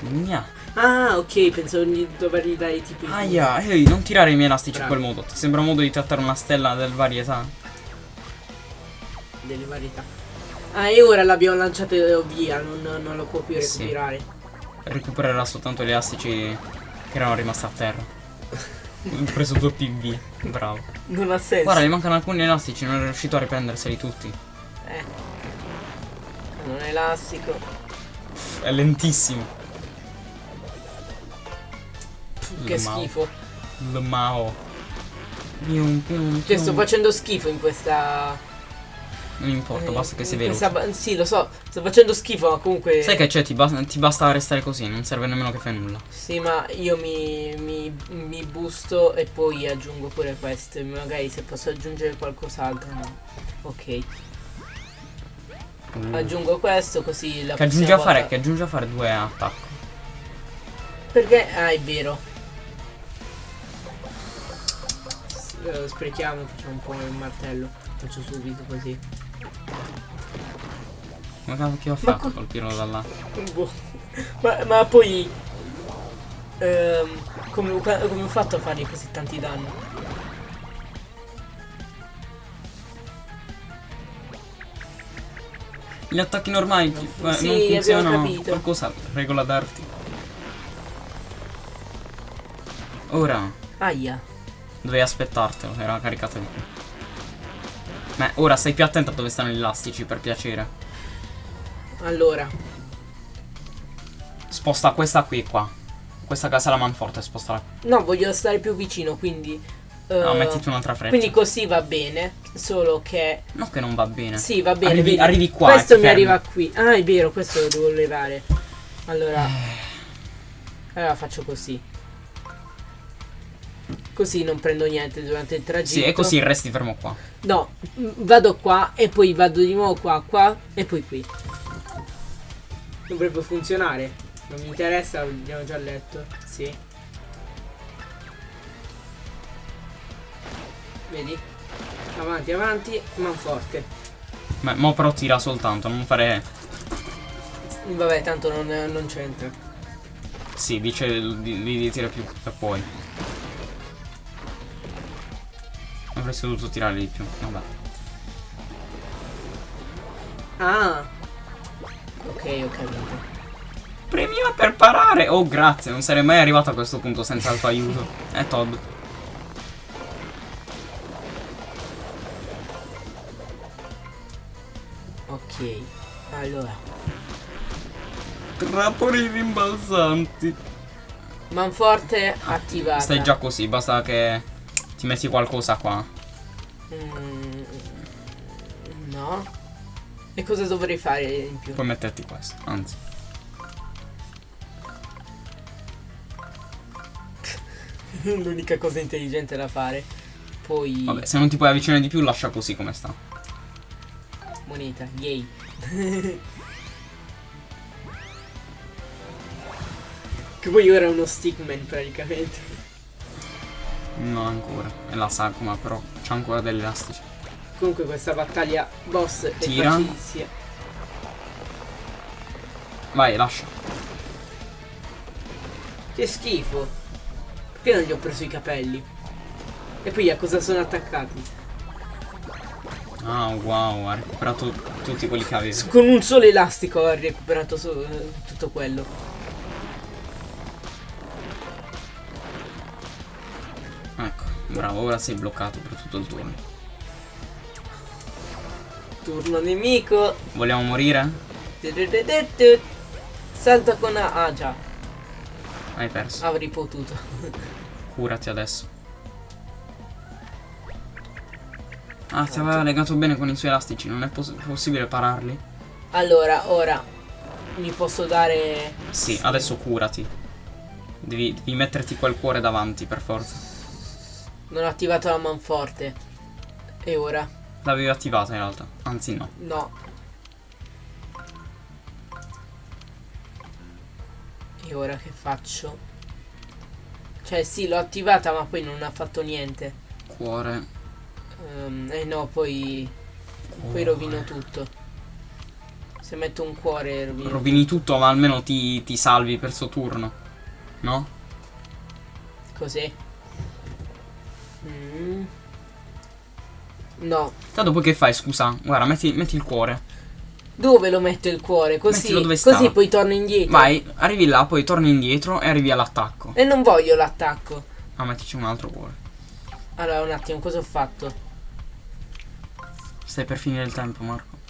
Gna. Ah, ok, pensavo di dovergli dare tipo il Aia, ehi, non tirare i miei elastici Bravo. in quel modo. Ti sembra un modo di trattare una stella del varietà? delle varietà. Ah, e ora l'abbiamo lanciato via, non, non lo può più Sì. recuperare. Recupererà soltanto gli elastici che erano rimasti a terra. Ho preso due PV. Bravo. Non ha senso. Guarda, gli mancano alcuni elastici, non è riuscito a riprenderseli tutti. Eh. Non è elastico. È lentissimo. Che Mao. schifo. Il Mao. Pium, pium, Cioè, sto facendo schifo in questa. Non importa, eh, basta che in veloce. questa Sì, lo so, sto facendo schifo, ma comunque. Sai che c'è? Ti, bas- ti basta restare così, non serve nemmeno che fai nulla. Sì, ma io mi, mi, mi busto e poi aggiungo pure questo. Magari se posso aggiungere qualcos'altro. No. Ok. Uh. Aggiungo questo così la Che aggiungi prossima a fare? volta- Che aggiungi a fare due attacchi. Perché? Ah, è vero. Eh, sprechiamo, facciamo un po' il martello. Faccio subito così. Come cavolo ho Ma fatto a co- colpirlo da là? Boh. Ma, ma poi. ehm, come, come ho fatto a fargli così tanti danni? Gli attacchi normali ti- fun- eh, sì, non funzionano. Qualcosa regola d'arti. Ora. Aia. Dovevi aspettartelo, era caricato di più. Ma ora stai più attento a dove stanno gli elastici, per piacere. Allora. Sposta questa qui qua. Questa casa la manforte, spostala. No, voglio stare più vicino, quindi... No, eh, mettiti un'altra freccia. Quindi così va bene, solo che... No che non va bene. Sì, va bene. Arrivi- arrivi qua Questo mi fermi. arriva qui. Ah, è vero, questo lo devo levare. Allora... Allora faccio così. Così non prendo niente durante il tragitto. Sì, e così resti fermo qua. No, vado qua e poi vado di nuovo qua, qua e poi qui. Dovrebbe funzionare. Non mi interessa, l'abbiamo già letto. Sì. Vedi? Avanti, avanti, manforte. Ma mo però tira soltanto, non fare. Vabbè, tanto non, non c'entra. Sì, dice di, di, di tira più per poi. Avresti dovuto tirare di più. Vabbè. Ah! Ok, ho capito. Premia per parare! Oh, grazie, non sarei mai arrivato a questo punto senza il tuo aiuto. Eh, Todd. Ok, allora. Trappoli rimbalzanti. Manforte attivata. Stai già così, basta che ti metti qualcosa qua. Mm, no. E cosa dovrei fare in più? Puoi metterti questo, anzi. L'unica cosa intelligente da fare. Poi Vabbè, se non ti puoi avvicinare di più, lascia così come sta. moneta, yay. che poi ora è uno stickman praticamente. Non ancora. È la sagoma, però c'ha ancora degli elastici. Comunque questa battaglia boss è Tira. facilissima. Vai, lascia. Che schifo. Perché non gli ho preso i capelli? E poi a cosa sono attaccati? Ah, wow, ha recuperato tutti quelli che avevi. Con un solo elastico ho recuperato eh, tutto quello. Bravo, ora sei bloccato per tutto il turno. Turno nemico. Vogliamo morire? Salta con A. Ah già, Hai perso. avrei potuto. Curati adesso. Ah, ti aveva legato bene con i suoi elastici, non è poss- possibile pararli? Allora, ora mi posso dare. Sì, adesso curati. Devi, devi metterti quel cuore davanti, per forza. Non ho attivato la manforte. E ora? L'avevi attivata in realtà. Anzi no. No. E ora che faccio? Cioè sì, l'ho attivata ma poi non ha fatto niente. Cuore. Ehm, eh no, poi. Poi rovino tutto. Se metto un cuore rovino. Rovini tutto, ma almeno ti, ti salvi per suo turno. No? Così. No. Tanto poi che fai, scusa? Guarda, metti, metti il cuore. Dove lo metto il cuore? Così, così poi torno indietro. Vai, arrivi là, poi torni indietro e arrivi all'attacco. E non voglio l'attacco. Ah, mettici un altro cuore. Allora, un attimo, cosa ho fatto? Stai per finire il tempo, Marco.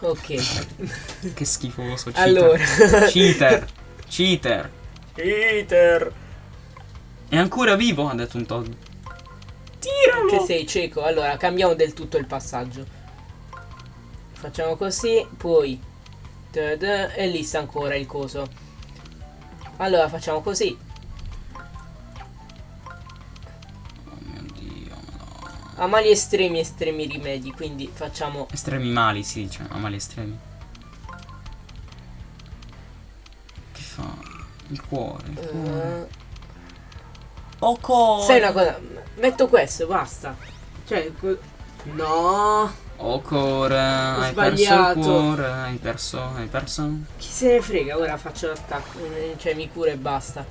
Ok. Che schifoso, cheater. allora. Cheater. Cheater. Peter. È ancora vivo? Ha detto un Todd. Tiralo. Che sei cieco? Allora, cambiamo del tutto il passaggio. Facciamo così, poi. E lì sta ancora il coso. Allora, facciamo così. Oh mio. A mali estremi, estremi rimedi. Quindi facciamo. Estremi mali, si dice. A mali estremi. Che fa? Il cuore. Il cuore. eh, Cuore. sai una cosa? Metto questo, basta. Cioè. No. Oh, cuore. Hai perso il sbagliato. cuore. Hai perso. Hai perso. Chi se ne frega, ora faccio l'attacco. eh, Cioè, mi cura e basta.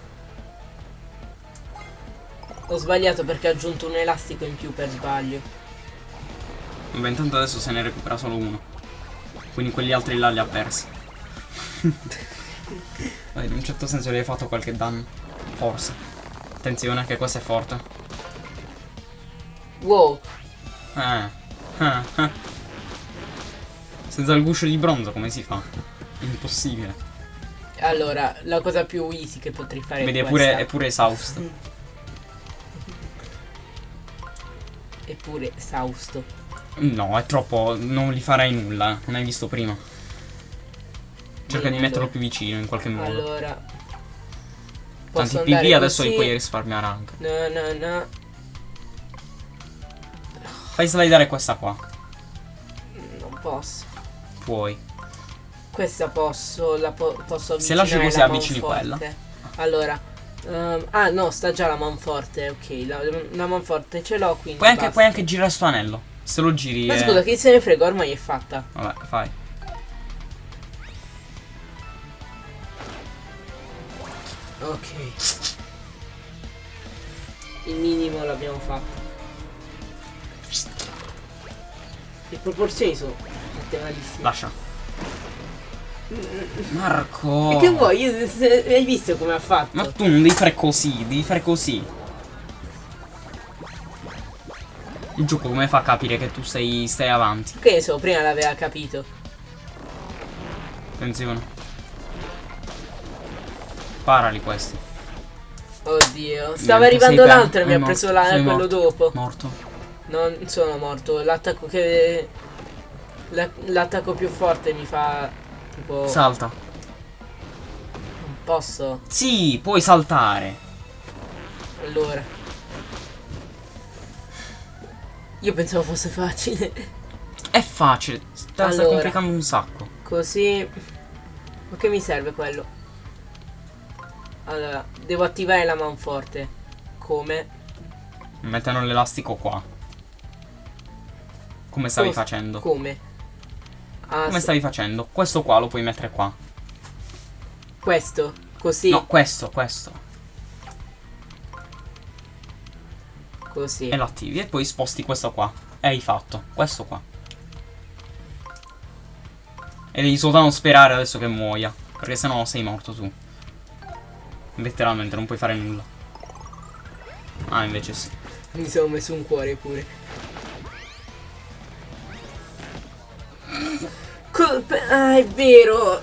Ho sbagliato perché ho aggiunto un elastico in più per sbaglio. Vabbè, intanto adesso se ne recupera solo uno. Quindi quegli altri là li ha persi. Beh, in un certo senso gli hai fatto qualche danno. Forse. Attenzione che questo è forte. Wow. Eh. Eh, eh. Senza il guscio di bronzo come si fa? Impossibile. Allora, la cosa più easy che potrei fare Vedi, è è pure, questa. è pure esausto. Eppure esausto. No, è troppo. Non gli farai nulla. eh. Non hai visto prima. Cerca di Niente. metterlo più vicino in qualche modo. Allora. Tanti PV adesso li puoi risparmiare anche. No, no, no. Fai slidare questa qua. Non posso. Puoi. Questa posso, la po- posso Se lasci così, la avvicini manforte. Allora, ehm, ah no, sta già la manforte, ok, la, la manforte ce l'ho quindi Puoi anche, puoi anche girare sto anello. Se lo giri. Ma eh, scusa, chi se ne frega, ormai è fatta. Vabbè, fai. Ok. Il minimo l'abbiamo fatto. Le proporzioni sono fatte malissime. Lascia. Marco. E che vuoi? Io- se- Hai visto come ha fatto? Ma tu non devi fare così, devi fare così. Il gioco come fa a capire che tu stai, stai avanti? Che ne so, prima l'aveva capito. Attenzione. Parali questi. Oddio. Stava Niente, arrivando l'altro e mi sei ha preso la, quello morto. dopo. Morto. Non sono morto. L'attacco che. la- L'attacco più forte mi fa. Tipo. Salta. non posso. Sì, puoi saltare. Allora. Io pensavo fosse facile. È facile. Sta, sta Allora. complicando un sacco. Così. Ma che mi serve quello? Allora, devo attivare la manforte. Come? Mettono l'elastico qua. Come stavi Cosa? facendo? Come? Ah, Come stavi facendo? Questo qua lo puoi mettere qua. Questo. Così. No, questo, questo. Così. E lo attivi e poi sposti questo qua. E hai fatto. Questo qua. E devi soltanto sperare adesso che muoia. Perché sennò sei morto tu. Letteralmente non puoi fare nulla. Ah, invece sì. Mi sono messo un cuore pure. Colpe- ah, è vero.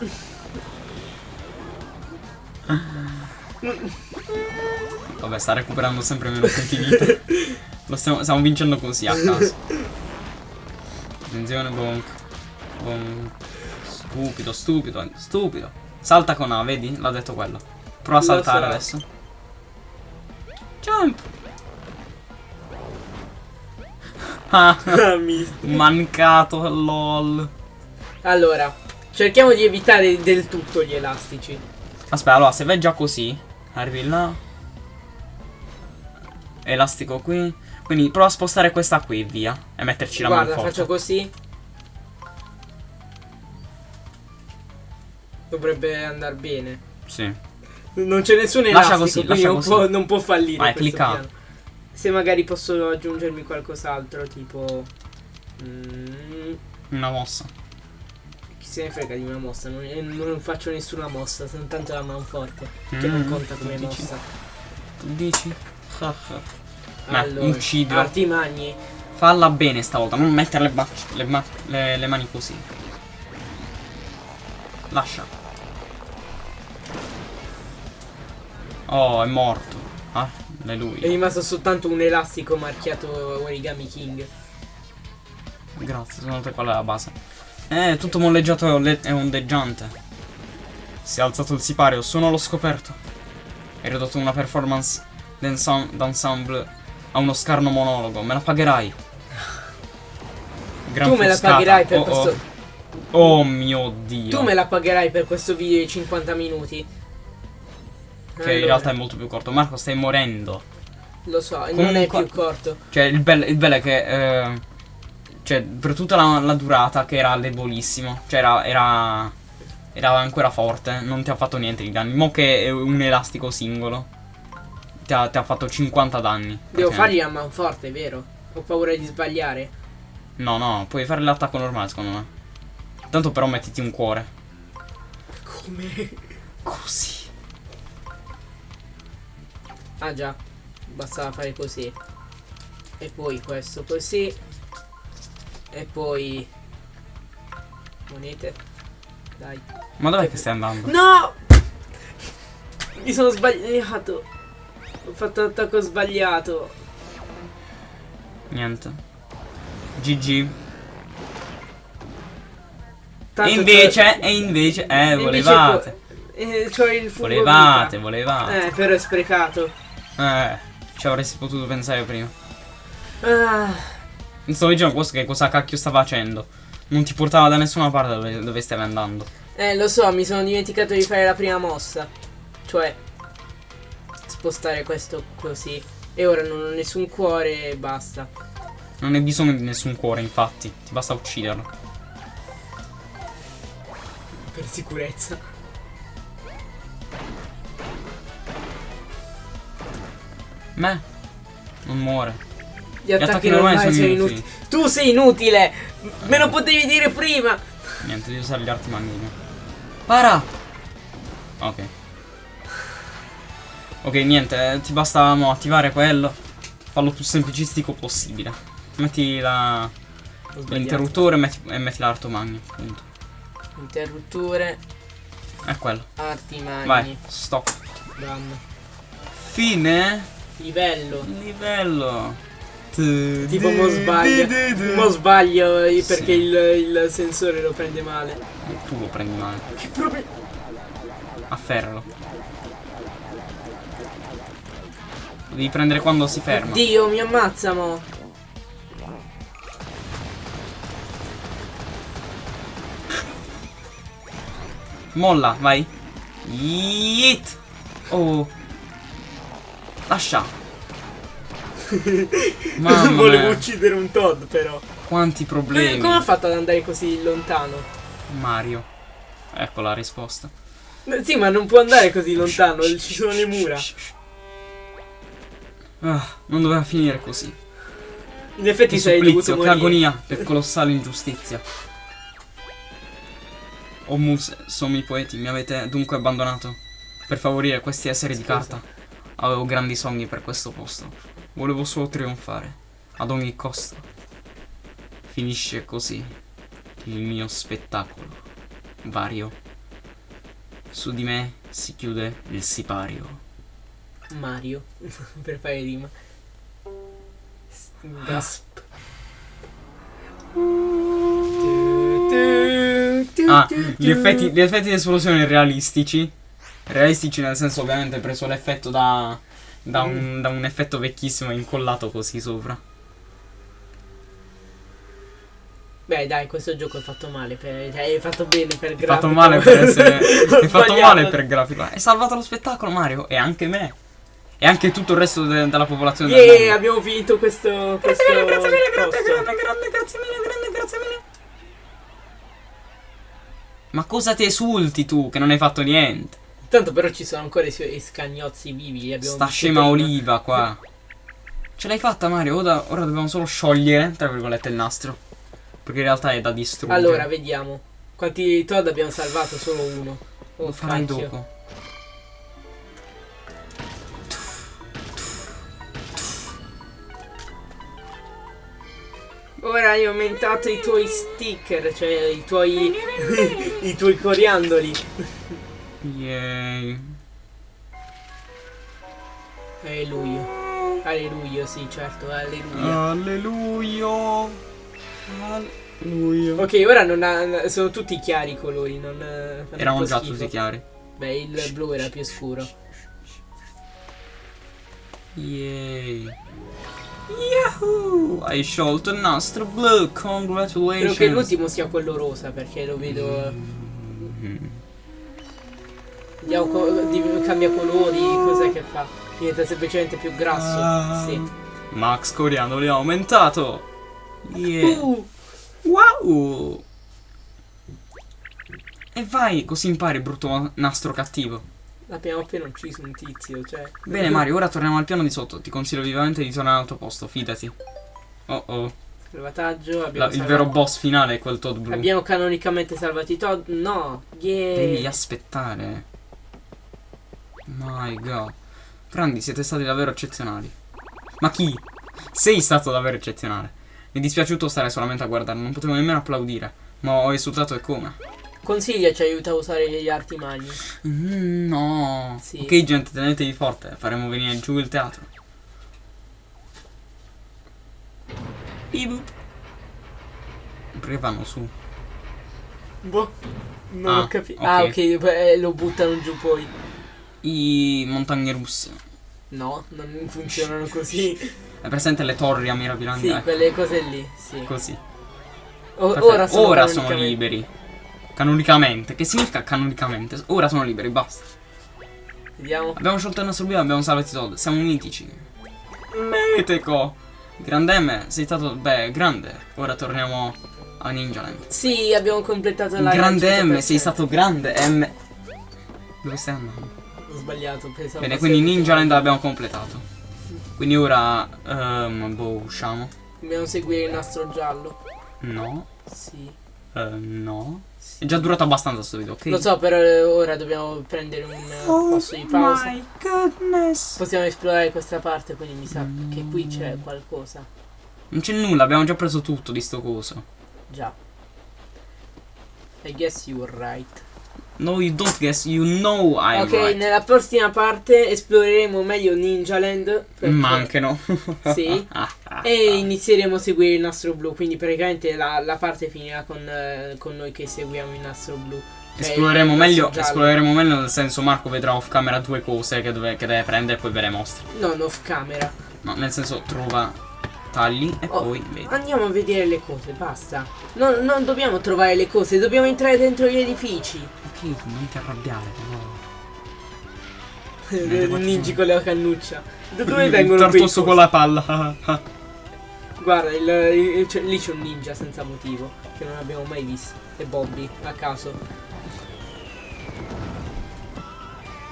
Vabbè, sta recuperando sempre meno punti vita. Lo stiamo, stiamo vincendo così a caso. Attenzione, bonk. Bonk. Stupido, stupido, stupido. Salta con A, vedi? L'ha detto quello. Prova a saltare so. adesso. Jump! Ah, mancato, lol. allora, cerchiamo di evitare del tutto gli elastici. Aspetta, allora, se vai già così, arrivi là. Elastico qui. Quindi prova a spostare questa qui, via. E metterci la Guarda, manforte. faccio così. Dovrebbe andare bene. Sì. Non c'è nessun Lascia elastico, così, non, così. Può, non può fallire. Vai, clicca. piano. Se magari posso aggiungermi qualcos'altro, tipo. mm, Una mossa. chi se ne frega di una mossa? Non, eh, non faccio nessuna mossa, sono tanto la manforte. Che Mm, non conta tu come dici? mossa. Tu dici? Allora, uccidilo. arti magni. Falla bene stavolta, non mettere le, le, le- le mani così. Lascia. Oh, è morto. Ah, È alleluia. rimasto soltanto un elastico marchiato Origami King. Grazie, secondo te qual è la base? Eh, tutto molleggiato e ondeggiante. Si è alzato il sipario, sono allo scoperto. Hai ridotto una performance d'ensem- d'ensemble a uno scarno monologo. Me la pagherai. Gran tu me la pagherai per Oh, oh. questo. Oh mio dio. Tu me la pagherai per questo video di 50 minuti. Che in realtà è molto più corto. Marco, stai morendo. Lo so, non è Comunque- più corto. Cioè, il bello, il bello è che. eh, cioè, per tutta la, la durata, che era debolissimo. Cioè, era, era. Era ancora forte. Non ti ha fatto niente di danni. Mo che è un elastico singolo. Ti ha, ti ha fatto 50 danni. Devo fargli a manforte, vero? Ho paura di sbagliare. No, no, puoi fare l'attacco normale, secondo me. Tanto però mettiti un cuore. Come? Così. Ah già, bastava fare così. E poi questo così. E poi... Monete. Dai. Ma dov'è che stai andando? No! Mi sono sbagliato. Ho fatto l'attacco sbagliato. Niente. GG. Tanto E invece, e invece, eh, volevate. eh, c'ho il fungo Volevate, volevate. Eh, però è sprecato. Eh, ci avresti potuto pensare prima. Ah, Non stavo dicendo questo che cosa cacchio sta facendo. Non ti portava da nessuna parte dove, dove stavi andando. eh, lo so, mi sono dimenticato di fare la prima mossa. Cioè, spostare questo così. E ora non ho nessun cuore e basta. Non hai bisogno di nessun cuore, infatti. Ti basta ucciderlo. Per sicurezza. Me? Non muore. Gli attacchi attacchi normali normali sono inutili. inutili. Tu sei inutile! Me lo potevi dire prima! Niente, devi usare gli arti magnini. Para! Ok. Ok, niente, eh, ti basta mo, attivare quello. Fallo più semplicistico possibile. Metti la- l'interruttore e metti, e metti l'arto magno. Punto. Interruttore, È quello. arti magni. Vai, stop. Done. Fine. Livello. Livello. Tipo mo sbaglio. Mo sbaglio eh, perché Sì. il, il sensore lo prende male. Tu lo prendi male. Che proprio. Afferralo. Lo devi prendere quando si ferma. Dio, mi ammazza mo. Molla, vai. Yeet. Oh. Lascia. Mamma Volevo mia, uccidere un Todd però. quanti problemi. come ha fatto ad andare così lontano? Mario. Ecco la risposta. Sì, ma non può andare così lontano, ci sono le mura. Ah, non doveva finire così. In effetti Che sei dovuto supplizio, che morire. agonia, che colossale ingiustizia. O Mus, sono i poeti, mi avete dunque abbandonato per favorire questi esseri di Scusa. carta. Avevo grandi sogni per questo posto. Volevo solo trionfare, ad ogni costo. Finisce così il mio spettacolo. Vario. Su di me si chiude il sipario. Mario. per fare rima. Gasp. Ah, gli effetti, gli effetti di esplosione realistici. Realistici nel senso ovviamente preso l'effetto da, da, un, da un effetto vecchissimo e incollato così sopra. Beh, dai, questo gioco è fatto male. Per, cioè, è fatto bene per Hai grafico. fatto male per essere. Hai fatto male per grafico. Hai salvato lo spettacolo Mario e anche me. E anche tutto il resto de- della popolazione del Yeah, mondo. abbiamo finito questo. questo Grazie mille, grazie mille, grande, posto. grande, grande, grazie mille, grande, grazie mille. Ma cosa ti esulti tu che non hai fatto niente? Tanto però ci sono ancora i suoi scagnozzi vivi. Sta scema oliva qua. Ce l'hai fatta Mario, ora, ora dobbiamo solo sciogliere, tra virgolette, il nastro. Perché in realtà è da distruggere. Allora, vediamo. Quanti Todd abbiamo salvato? Solo uno. Oh, Lo farai cacchio. dopo. Ora hai aumentato i tuoi sticker, cioè i tuoi. i tuoi coriandoli. Yay. Alleluia. Alleluia, sì, certo, alleluia. Alleluia. Alleluia. Ok, ora non ha, sono tutti chiari i colori, non Erano già tutti chiari. Beh, il blu era più scuro. Yay. Yahoo! Hai sciolto il nastro blu, congratulations. Spero che l'ultimo sia quello rosa perché lo vedo. Mm. Di- cambia colori, cos'è che fa? Diventa semplicemente più grasso. Ah. Sì. Max Coriandoli ha aumentato. Yeah. Uh, Wow! E vai, così impari, brutto nastro cattivo. abbiamo appena ucciso un tizio, cioè. Bene, Mario, ora torniamo al piano di sotto. Ti consiglio vivamente di tornare al tuo posto, fidati. Oh oh. Salvataggio, La- abbiamo il salvato- vero boss finale è quel Todd blu. Abbiamo canonicamente salvato i Todd? No. Devi Yeah. aspettare. My god. Grandi, siete stati davvero eccezionali. Ma chi? Sei stato davvero eccezionale. Mi è dispiaciuto stare solamente a guardare, non potevo nemmeno applaudire. Ma ho esultato e come? Consiglia ci aiuta a usare gli arti magni. Mm, no. Sì. Ok, gente, tenetevi forte. Faremo venire giù il teatro. Ibu. Perché vanno su? Boh. Non Ah, ho capito. ok. Ah, ok, beh, lo buttano giù poi. I montagne russe. No, non funzionano così. È presente le torri a mirabilanti? sì, Ecco, quelle cose lì, sì. Così. O- ora sono, Ora sono liberi. Canonicamente. Che significa canonicamente? Ora sono liberi, basta. Vediamo. Abbiamo sciolto il nostro e abbiamo salvato i soldi. Siamo mitici. Meteco. Grande M, sei stato. Beh, grande. Ora torniamo a Ninja Land. Sì, abbiamo completato la Grande M, 100%. sei stato grande M. Dove stai andando? Ho sbagliato, pensavo. Bene, quindi Ninja Land l'abbiamo completato. Quindi ora. ehm, boh, usciamo. Dobbiamo seguire il nastro giallo. No. Sì. Eh, no. sì. È già durato abbastanza sto video, ok? Lo so, però eh, ora dobbiamo prendere un eh, posto di pausa. Oh my goodness. Possiamo esplorare questa parte, quindi mi sa Mm. che qui c'è qualcosa. Non c'è nulla, abbiamo già preso tutto di sto coso. Già. I guess you were right. No, you don't guess, you know I'm ok, right. nella prossima parte esploreremo meglio Ninja Land. Ma anche no. Sì. E inizieremo a seguire il nastro blu. Quindi praticamente la, la parte finirà con, eh, con noi che seguiamo il nastro blu. Cioè, Esploreremo il meglio, esploreremo meglio nel senso Marco vedrà off camera due cose che, dove- che deve prendere e poi ve le mostra. Non off camera. No, nel senso trova tagli e Oh, poi vedi. Andiamo a vedere le cose, basta. Non, non dobbiamo trovare le cose, dobbiamo entrare dentro gli edifici. Ok, non ti arrabbiare però. Ci Ninji con la cannuccia. Da dove Il vengono quei tortoso cosi? con la palla. Guarda, il- il- c'è- lì c'è un ninja senza motivo, che non abbiamo mai visto. E Bobby, a caso.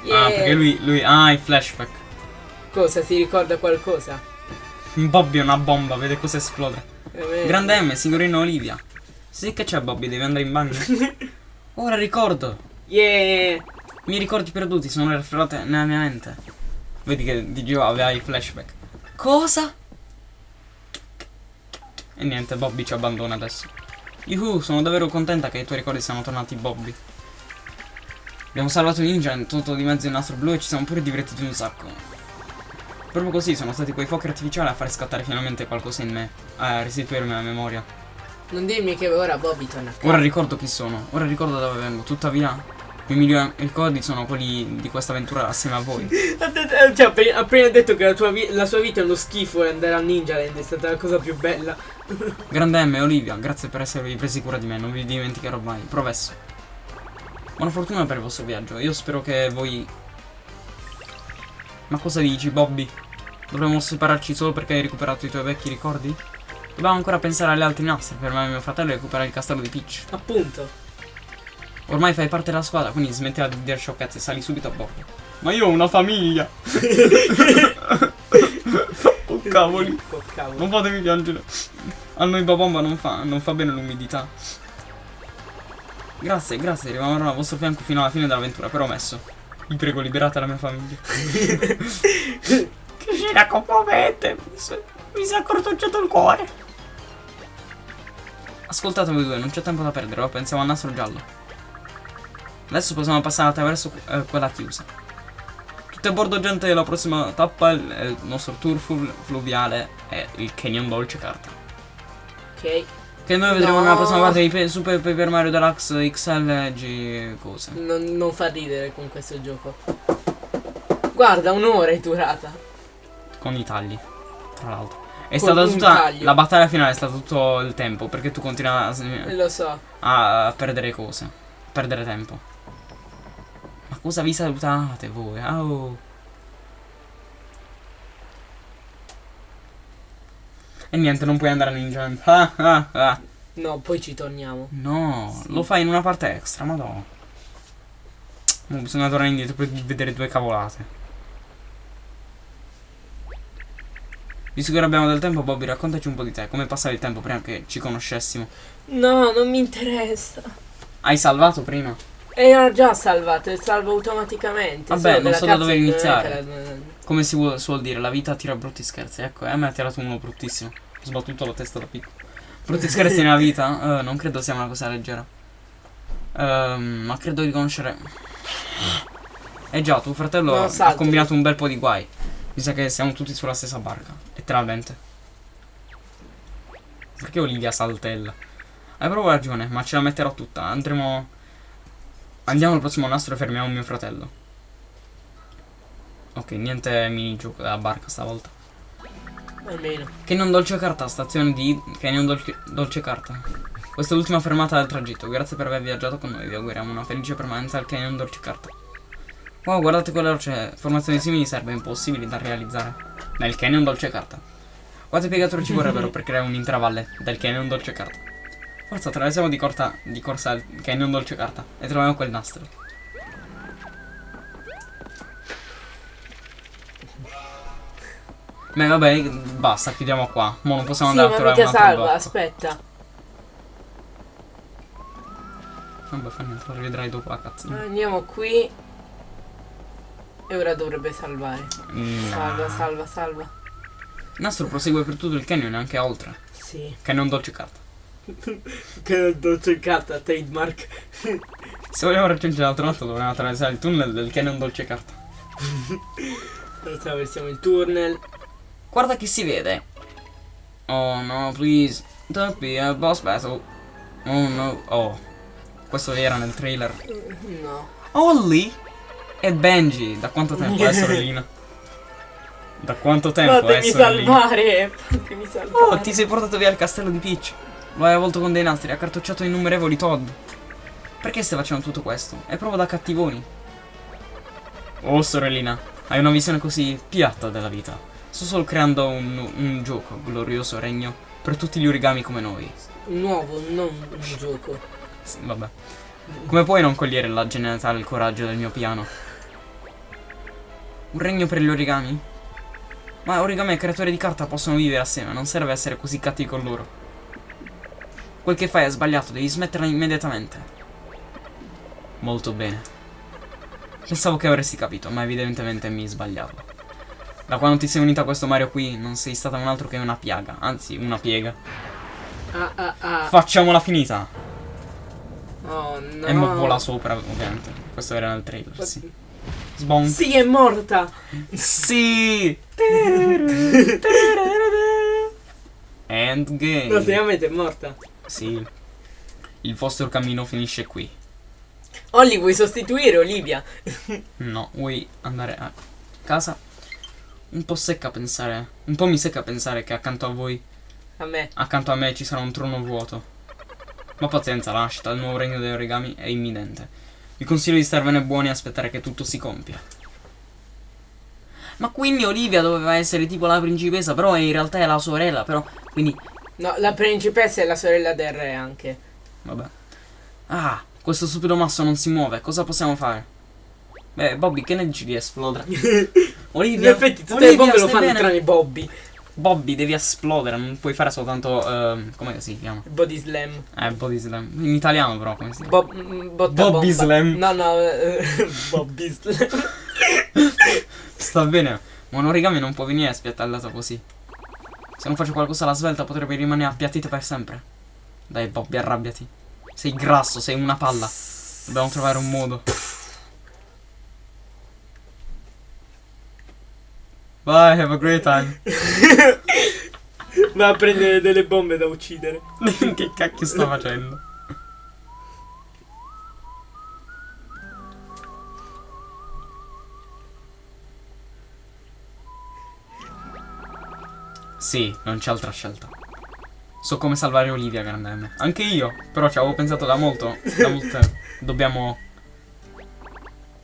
Ah, Yeah. perché lui, lui. Ah, i flashback. Cosa, si ricorda qualcosa? Bobby è una bomba, vede cosa esplode. Eh, Grande M, signorina Olivia. Sì che c'è Bobby, devi andare in bagno. Ora ricordo. Yeah! I miei ricordi perduti sono raffreddati nella mia mente. Vedi che di Gio aveva i flashback. Cosa? E niente, Bobby ci abbandona adesso. Yuhu, sono davvero contenta che i tuoi ricordi siano tornati Bobby. Abbiamo salvato Ninja, tutto di mezzo il nastro blu e ci siamo pure divertiti un sacco. Proprio così sono stati quei fuochi artificiali a fare scattare finalmente qualcosa in me, a restituirmi la memoria. Non dirmi che ora Bobby torna a casa. Ora ricordo chi sono, ora ricordo da dove vengo, tuttavia i migliori ricordi sono quelli di questa avventura assieme a voi. Cioè, appena, appena detto che la, la sua vita è uno schifo e andare a Ninja Land è stata la cosa più bella. Grande M, Olivia, grazie per esservi presi cura di me, non vi dimenticherò mai. Provesso. Buona fortuna per il vostro viaggio. Io spero che voi. Ma cosa dici, Bobby? Dovremmo separarci solo perché hai recuperato i tuoi vecchi ricordi? Dobbiamo ancora pensare alle altre nastri per me e mio fratello recuperare il castello di Peach. Appunto. Ormai fai parte della squadra, quindi smettila di dire sciocchezze e sali subito a bordo. Ma io ho una famiglia! oh cavoli! Oh, cavolo. Non fatemi piangere. A noi Babomba non fa, non fa bene l'umidità. Grazie, grazie, rimarrò al vostro fianco fino alla fine dell'avventura, promesso. Vi prego, liberate la mia famiglia. che scena commovente! Mi si- mi si è accortocciato il cuore. Ascoltate voi due, non c'è tempo da perdere, ora pensiamo al nastro giallo. Adesso possiamo passare attraverso eh, quella chiusa. Tutti a bordo gente, la prossima tappa è il, il nostro tour flu- fluviale è il Canyon Dolce Carta. Ok. Che noi vedremo No. nella prossima parte di Pe- Super Paper Mario Deluxe XL G cose. Non, non fa ridere con questo gioco. Guarda, un'ora è durata. Con i tagli, tra l'altro. È stata tutta. taglio. La battaglia finale è stata tutto il tempo. Perché tu continui a, so. a perdere cose. A perdere tempo. Ma cosa vi salutate voi? Oh. E niente, non puoi andare Ninja. Ah, ah, ah. No, poi ci torniamo. No, Sì. lo fai in una parte extra, madonna. Mo bisogna tornare indietro per vedere due cavolate. Visto che abbiamo del tempo, Bobby, raccontaci un po' di te. Come passavi il tempo prima che ci conoscessimo? No, non mi interessa. Hai salvato prima? Era già salvato, salvo automaticamente. Vabbè, non so da dove iniziare. la- Come si vuol- suol dire, la vita tira brutti scherzi. Ecco, a me ha tirato uno bruttissimo. Ho sbattuto la testa da piccolo. Brutti scherzi nella vita? Eh, non credo sia una cosa leggera. Ehm, ma credo di conoscere. Eh già, tuo fratello No, ha combinato un bel po' di guai. Mi sa che siamo tutti sulla stessa barca. Letteralmente. Perché Olivia saltella? Hai proprio ragione, ma ce la metterò tutta. Andremo. Andiamo al prossimo nastro e fermiamo mio fratello. Ok, niente minigioco della barca stavolta. Almeno. Canyon Dolce Carta, stazione di Canyon Dolce, Dolce Carta. Questa è l'ultima fermata del tragitto. Grazie per aver viaggiato con noi. Vi auguriamo una felice permanenza al Canyon Dolce Carta. Wow, guardate quelle rocce. Formazioni simili serve impossibili da realizzare. Nel Canyon Dolce Carta. Quanti piegatori ci vorrebbero per creare un'intera valle del Canyon Dolce Carta? Forza, attraversiamo di, corta, di corsa il Canyon Dolce Carta e troviamo quel nastro. Beh, vabbè, basta, chiudiamo qua. Mo non possiamo Sì, andare a trovare un altro salva, blocco. aspetta. Vabbè, fa niente, lo rivedrai dopo la cazzina. Andiamo qui. E ora dovrebbe salvare. Mm. Salva, salva, salva. Il nastro prosegue per tutto il canyon e anche oltre. Sì. Canyon dolce carta. Che dolce carta, trademark. Se vogliamo raggiungere l'altro lato dovremo attraversare il tunnel del canyon dolce carta. Attraversiamo il tunnel. Guarda chi si vede. Oh no, please. Don't be a boss battle. Oh no. Oh. Questo era nel trailer. No. Holly e Benji. Da quanto tempo è sorellina? Da quanto tempo è Fatemi sorellina? salvare. Fatemi salvare. Oh, ti sei portato via il castello di Peach. Lo hai avvolto con dei nastri, ha cartocciato innumerevoli Todd. Perché stai facendo tutto questo? È proprio da cattivoni. Oh, sorellina, hai una visione così piatta della vita. Sto solo creando un, un gioco, glorioso regno, per tutti gli origami come noi. Un nuovo, non un gioco. Sì, vabbè. Come puoi non cogliere la genialità e il coraggio del mio piano? Un regno per gli origami? Ma origami e creatori di carta possono vivere assieme, non serve essere così cattivi con loro. Quel che fai è sbagliato, devi smetterla immediatamente. Molto bene. Pensavo che avresti capito, ma evidentemente mi sbagliavo. Da quando ti sei unita a questo Mario qui, non sei stata un altro che una piaga, anzi una piega. Ah ah ah. Facciamola finita! Oh no. E mo vola sopra, ovviamente. Questo era nel trailer, sì. Sbon. Sì, è morta. Sì! Endgame. No, seriamente è morta. Sì. Il vostro cammino finisce qui. Olli, vuoi sostituire Olivia? No, vuoi andare a casa? Un po' secca pensare. Un po' mi secca pensare che accanto a voi, A me. accanto a me ci sarà un trono vuoto. Ma pazienza, la nascita del nuovo regno degli origami è imminente. Vi consiglio di starvene buoni e aspettare che tutto si compia. Ma quindi Olivia doveva essere tipo la principessa, però in realtà è la sorella, però. Quindi. No, la principessa è la sorella del re anche. Vabbè. Ah, questo stupido masso non si muove, cosa possiamo fare? Beh, Bobby, che ne dici di esplodere? In Olivia, effetti tutte Olivia, le bombe lo stai fanno bene? tranne Bobby. Bobby, devi esplodere, non puoi fare soltanto. ehm, come si chiama? Body slam. Eh, body slam. In italiano, però, come si chiama? Bob, mm, botta Bobby bomba. slam. No, no, eh, Bobby slam. Sta bene, ma un origami non può venire spiattallato così. Se non faccio qualcosa alla svelta, potrebbe rimanere appiattito per sempre. Dai, Bobby, arrabbiati. Sei grasso, sei una palla. Dobbiamo trovare un modo. Bye, have a great time. Va a prendere delle bombe da uccidere. che cacchio sta facendo? Sì, non c'è altra scelta. So come salvare Olivia, grande M. Anche io, però ci avevo pensato da molto. Da molto. Dobbiamo.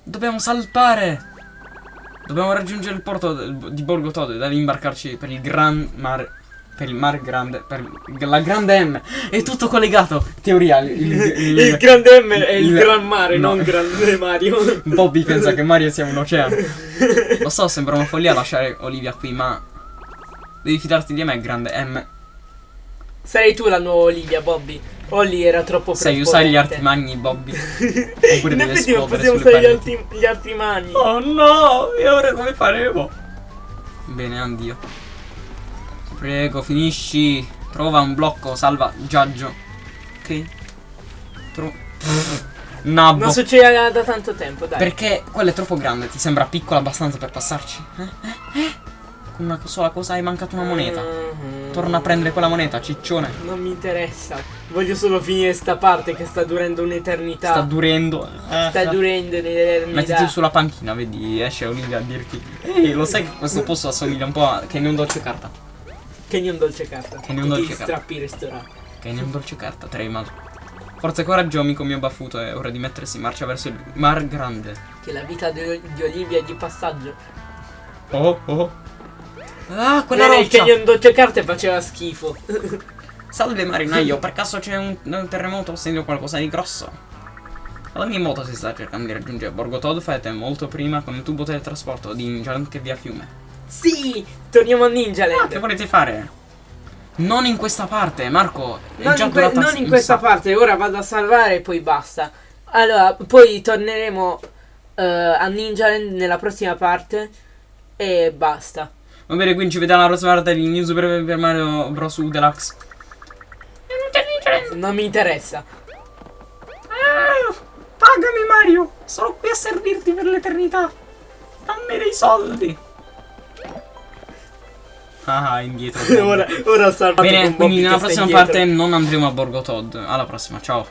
Dobbiamo salpare! Dobbiamo raggiungere il porto di Borgo Todd e da lì imbarcarci per il Gran Mar. Per il Mar Grande. Per la Grande M. È tutto collegato. Teoria. Il, il- Il grande M è il, il- gran mare, no. non grande Mario. Bobby pensa che Mario sia un oceano. Lo so, sembra una follia lasciare Olivia qui, ma. Devi fidarti di me, Grande M. Sarei tu la nuova Olivia, Bobby. Olli era troppo Sai usare gli artimagni, Bobby. Oppure In effetti possiamo usare gli, arti- gli artimagni. Oh no, e ora come faremo? Bene, addio. Prego, finisci. Trova un blocco salvaggiaggio. Ok. Tro Nabbo. Non succederà da tanto tempo, dai. Perché quello è troppo grande, ti sembra piccolo abbastanza per passarci? Eh? Eh? Con una sola cosa hai mancato una moneta. Mhm. Torna a prendere quella moneta, ciccione. Non mi interessa. Voglio solo finire sta parte che sta durando un'eternità. Sta durendo. Eh, Sta durando un'eternità. Mettiti sulla panchina, vedi, esce Olivia a dirti Ehi, lo sai che questo posto assomiglia un po' a Canyon Dolce Carta? Canyon dolce carta. Canyon dolce carta. strappi restaurati. Canyon Dolce Carta, Treymal. Forza e coraggio, amico mio baffuto, è ora di mettersi in marcia verso il Mar Grande. Che la vita di, di Olivia è di passaggio. Oh, oh. Ah, quella Bene, il roccia! Canyon dolce carte faceva schifo. Salve marinaio, per caso c'è un, un terremoto o sento qualcosa di grosso? Alla mia moto si sta cercando di raggiungere Borgo Todd, fate molto prima con il tubo teletrasporto di Injaland che via fiume. sì! Torniamo a Ninja Ah, che volete fare? Non in questa parte, Marco. È non già in, que- non in questa parte, ora vado a salvare e poi basta. Allora, poi torneremo eh, a Ninja Land nella prossima parte e basta. Va bene, quindi ci vediamo alla prossima parte di New Super Mario Bros. U Deluxe. Non mi interessa. Ah, pagami Mario, sono qui a servirti per l'eternità. Dammi dei soldi. Ah, indietro. ora, ora salvato Bene, quindi nella prossima parte non andremo a Borgo Todd. Alla prossima, ciao.